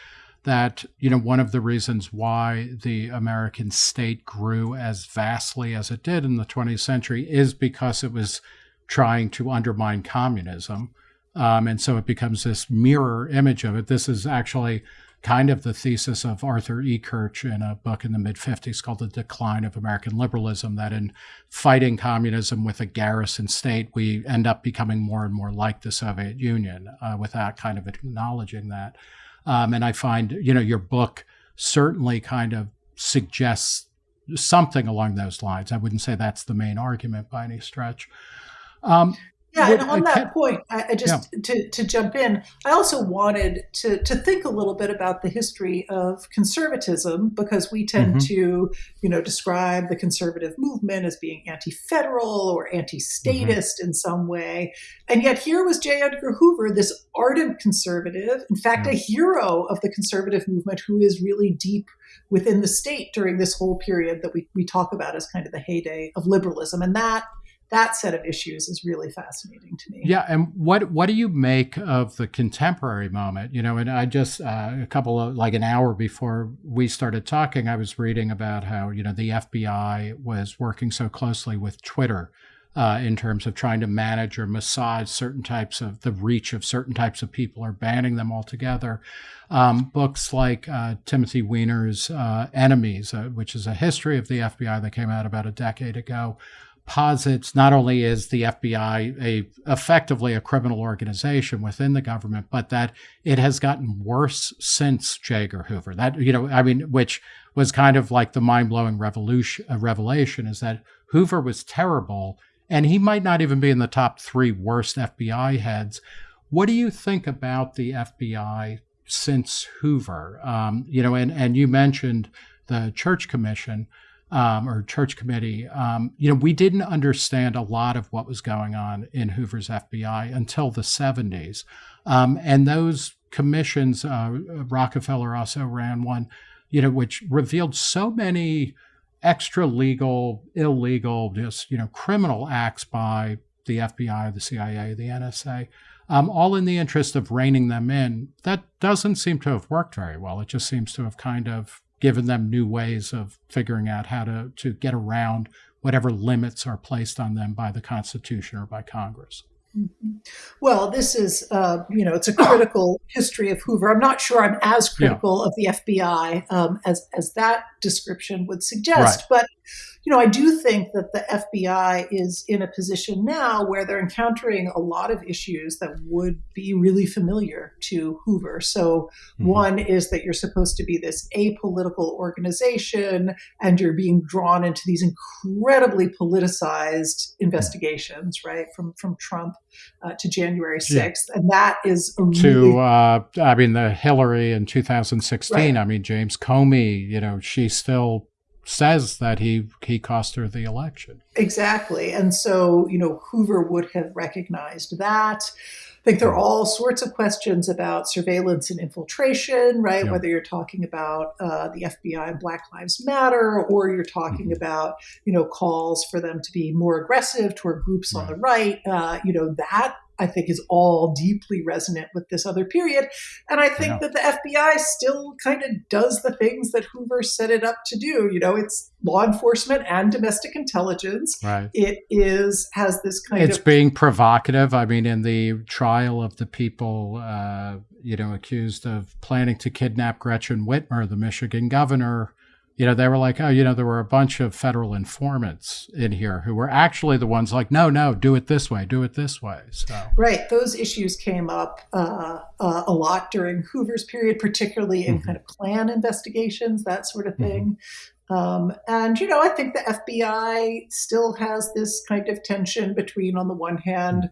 that you know one of the reasons why the American state grew as vastly as it did in the 20th century is because it was trying to undermine communism, um, and so it becomes this mirror image of it. This is actually kind of the thesis of Arthur E. Kirch in a book in the mid 50s called The Decline of American Liberalism that in fighting communism with a garrison state, we end up becoming more and more like the Soviet Union uh, without kind of acknowledging that. Um, and I find, you know, your book certainly kind of suggests something along those lines. I wouldn't say that's the main argument by any stretch. Um, yeah, and on that point, I, I just yeah. to, to jump in, I also wanted to to think a little bit about the history of conservatism because we tend mm-hmm. to, you know, describe the conservative movement as being anti-federal or anti-statist mm-hmm. in some way, and yet here was J. Edgar Hoover, this ardent conservative, in fact, yeah. a hero of the conservative movement, who is really deep within the state during this whole period that we we talk about as kind of the heyday of liberalism, and that that set of issues is really fascinating to me. Yeah, and what what do you make of the contemporary moment? You know, and I just uh, a couple of like an hour before we started talking, I was reading about how you know the FBI was working so closely with Twitter. Uh, in terms of trying to manage or massage certain types of the reach of certain types of people or banning them altogether. Um, books like uh, Timothy Weiner's uh, Enemies, uh, which is a history of the FBI that came out about a decade ago, posits not only is the FBI a effectively a criminal organization within the government, but that it has gotten worse since J. Edgar Hoover. That you know, I mean, which was kind of like the mind blowing revolution uh, revelation is that Hoover was terrible, and he might not even be in the top three worst FBI heads. What do you think about the FBI since Hoover? Um, you know, and and you mentioned the Church Commission um, or church committee, um, you know, we didn't understand a lot of what was going on in Hoover's FBI until the 70s. Um, and those commissions, uh, Rockefeller also ran one, you know, which revealed so many extra legal, illegal, just, you know, criminal acts by the FBI, the CIA, the NSA. Um, all in the interest of reining them in. That doesn't seem to have worked very well. It just seems to have kind of given them new ways of figuring out how to, to get around whatever limits are placed on them by the Constitution or by Congress. Mm-hmm. Well, this is, uh, you know, it's a critical history of Hoover. I'm not sure I'm as critical yeah. of the FBI um, as as that description would suggest, right. but you know, I do think that the FBI is in a position now where they're encountering a lot of issues that would be really familiar to Hoover. So, mm-hmm. one is that you're supposed to be this apolitical organization and you're being drawn into these incredibly politicized investigations, mm-hmm. right? From from Trump uh, to January 6th. Yeah. And that is really. To, uh, I mean, the Hillary in 2016, right. I mean, James Comey, you know, she still says that he he cost her the election. Exactly. And so, you know, Hoover would have recognized that. I think there are all sorts of questions about surveillance and infiltration, right? Yeah. Whether you're talking about uh, the FBI and Black Lives Matter, or you're talking mm-hmm. about, you know, calls for them to be more aggressive toward groups right. on the right. Uh, you know, that I think is all deeply resonant with this other period. And I think yeah. that the FBI still kind of does the things that Hoover set it up to do. You know, it's law enforcement and domestic intelligence. Right. It is has this kind it's of It's being provocative. I mean, in the trial of the people uh, you know, accused of planning to kidnap Gretchen Whitmer, the Michigan governor, you know, they were like, oh, you know, there were a bunch of federal informants in here who were actually the ones like, no, no, do it this way, do it this way. So right, those issues came up uh, uh, a lot during Hoover's period, particularly in mm-hmm. kind of Klan investigations, that sort of thing. Mm-hmm. Um, and you know, I think the FBI still has this kind of tension between, on the one hand.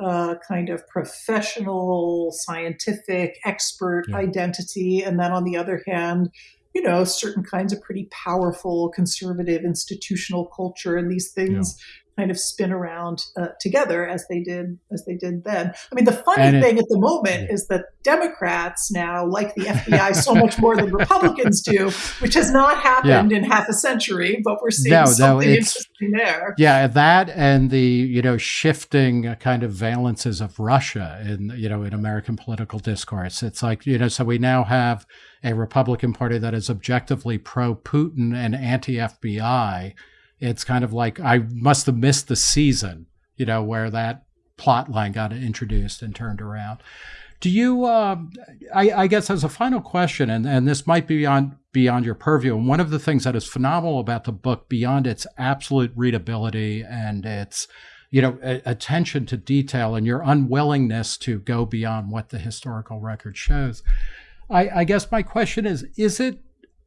Uh, kind of professional, scientific, expert yeah. identity, and then on the other hand, you know, certain kinds of pretty powerful conservative institutional culture, and these things. Kind of spin around uh, together as they did as they did then. I mean, the funny thing at the moment is that Democrats now like the FBI so much more than Republicans do, which has not happened yeah. in half a century, but we're seeing no, something no, interesting there. Yeah, that and the you know shifting kind of valences of Russia in you know in American political discourse. It's like you know, so we now have a Republican Party that is objectively pro Putin and anti FBI, it's kind of like I must have missed the season, you know, where that plot line got introduced and turned around. Do you, uh, I, I, guess, as a final question, and, and this might be beyond, beyond your purview, and one of the things that is phenomenal about the book, beyond its absolute readability and its you know, attention to detail and your unwillingness to go beyond what the historical record shows, I, I guess my question is is it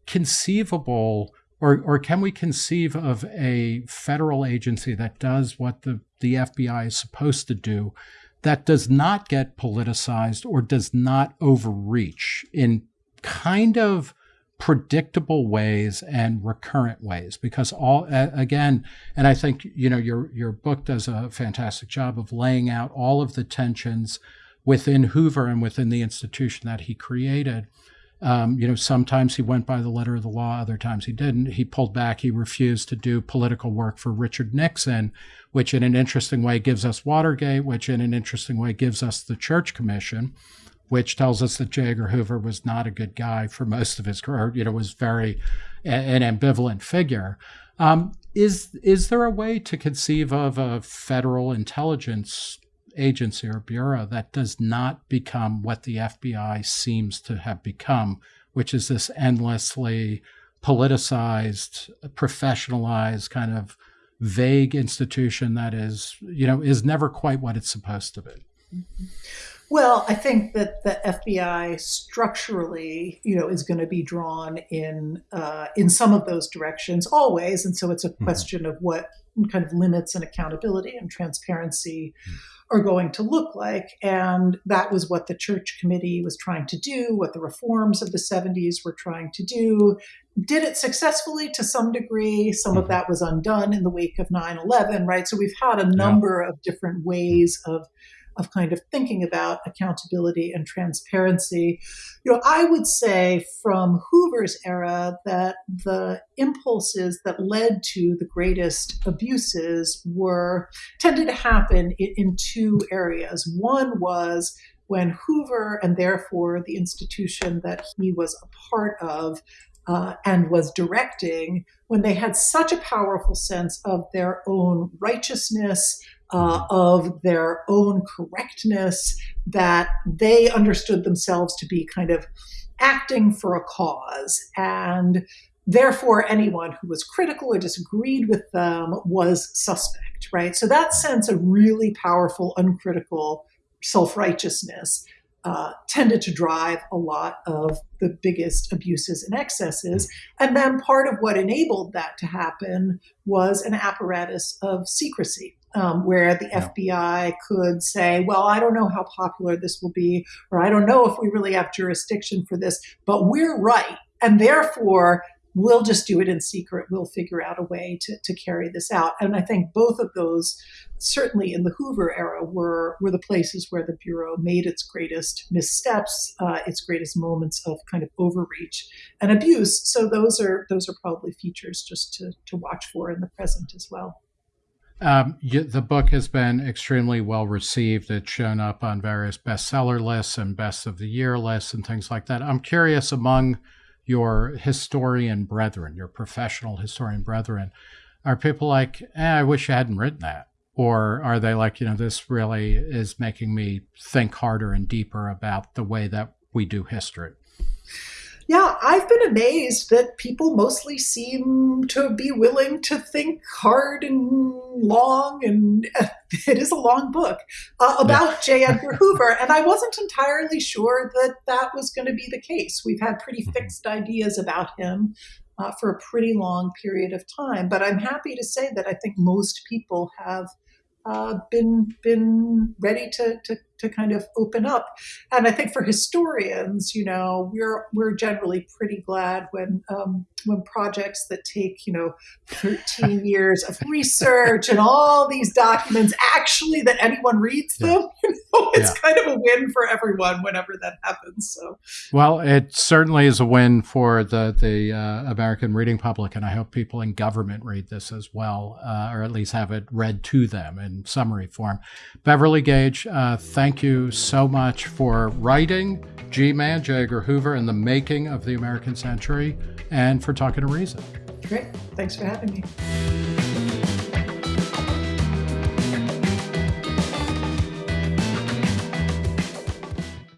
conceivable or, or can we conceive of a federal agency that does what the, the FBI is supposed to do that does not get politicized or does not overreach in kind of predictable ways and recurrent ways because all again and i think you know your your book does a fantastic job of laying out all of the tensions within Hoover and within the institution that he created. Um, you know, sometimes he went by the letter of the law, other times he didn't. He pulled back. He refused to do political work for Richard Nixon, which in an interesting way gives us Watergate, which in an interesting way gives us the Church Commission, which tells us that J. Edgar Hoover was not a good guy for most of his career. You know, was very an ambivalent figure. Um, is is there a way to conceive of a federal intelligence agency or bureau that does not become what the FBI seems to have become, which is this endlessly politicized, professionalized kind of vague institution that is, you know, is never quite what it's supposed to be. Well, I think that the FBI structurally, you know, is going to be drawn in uh, in some of those directions always, and so it's a mm-hmm. question mm-hmm. of what kind of limits and accountability and transparency mm-hmm are going to look like. And that was what the church committee was trying to do, what the reforms of the 70s were trying to do. Did it successfully to some degree? Some of mm-hmm. that was undone in the wake of 9 11, right? So we've had a number yeah. of different ways of of kind of thinking about accountability and transparency. You know, I would say from Hoover's era that the impulses that led to the greatest abuses were tended to happen in, in two areas. One was when Hoover and therefore the institution that he was a part of uh, and was directing, when they had such a powerful sense of their own righteousness, uh, of their own correctness, that they understood themselves to be kind of acting for a cause. And therefore, anyone who was critical or disagreed with them was suspect, right? So that sense of really powerful, uncritical self righteousness. Uh, tended to drive a lot of the biggest abuses and excesses. And then part of what enabled that to happen was an apparatus of secrecy um, where the. FBI could say, well, I don't know how popular this will be, or I don't know if we really have jurisdiction for this, but we're right. And therefore, we'll just do it in secret. We'll figure out a way to, to carry this out. And I think both of those, certainly in the Hoover era, were, were the places where the Bureau made its greatest missteps, uh, its greatest moments of kind of overreach and abuse. So those are those are probably features just to, to watch for in the present as well. Um, the book has been extremely well received. It's shown up on various bestseller lists and best of the year lists and things like that. I'm curious among your historian brethren, your professional historian brethren, are people like, eh, I wish I hadn't written that? Or are they like, you know, this really is making me think harder and deeper about the way that we do history? Yeah, I've been amazed that people mostly seem to be willing to think hard and long, and it is a long book uh, about yeah. J. Edgar Hoover. And I wasn't entirely sure that that was going to be the case. We've had pretty mm-hmm. fixed ideas about him. Uh, for a pretty long period of time. But I'm happy to say that I think most people have uh, been been ready to, to to kind of open up. And I think for historians, you know, we're we're generally pretty glad when um, when projects that take you know 13 years of research and all these documents actually that anyone reads them. You know, it's yeah. kind of a win for everyone whenever that happens. So, well, it certainly is a win for the the uh, American reading public, and I hope people in government read this as well, uh, or at least have it read to them in summary form. Beverly Gage, uh, thank thank you so much for writing G Man, J. Edgar Hoover, and the making of the American century, and for talking to Reason. Great. Thanks for having me.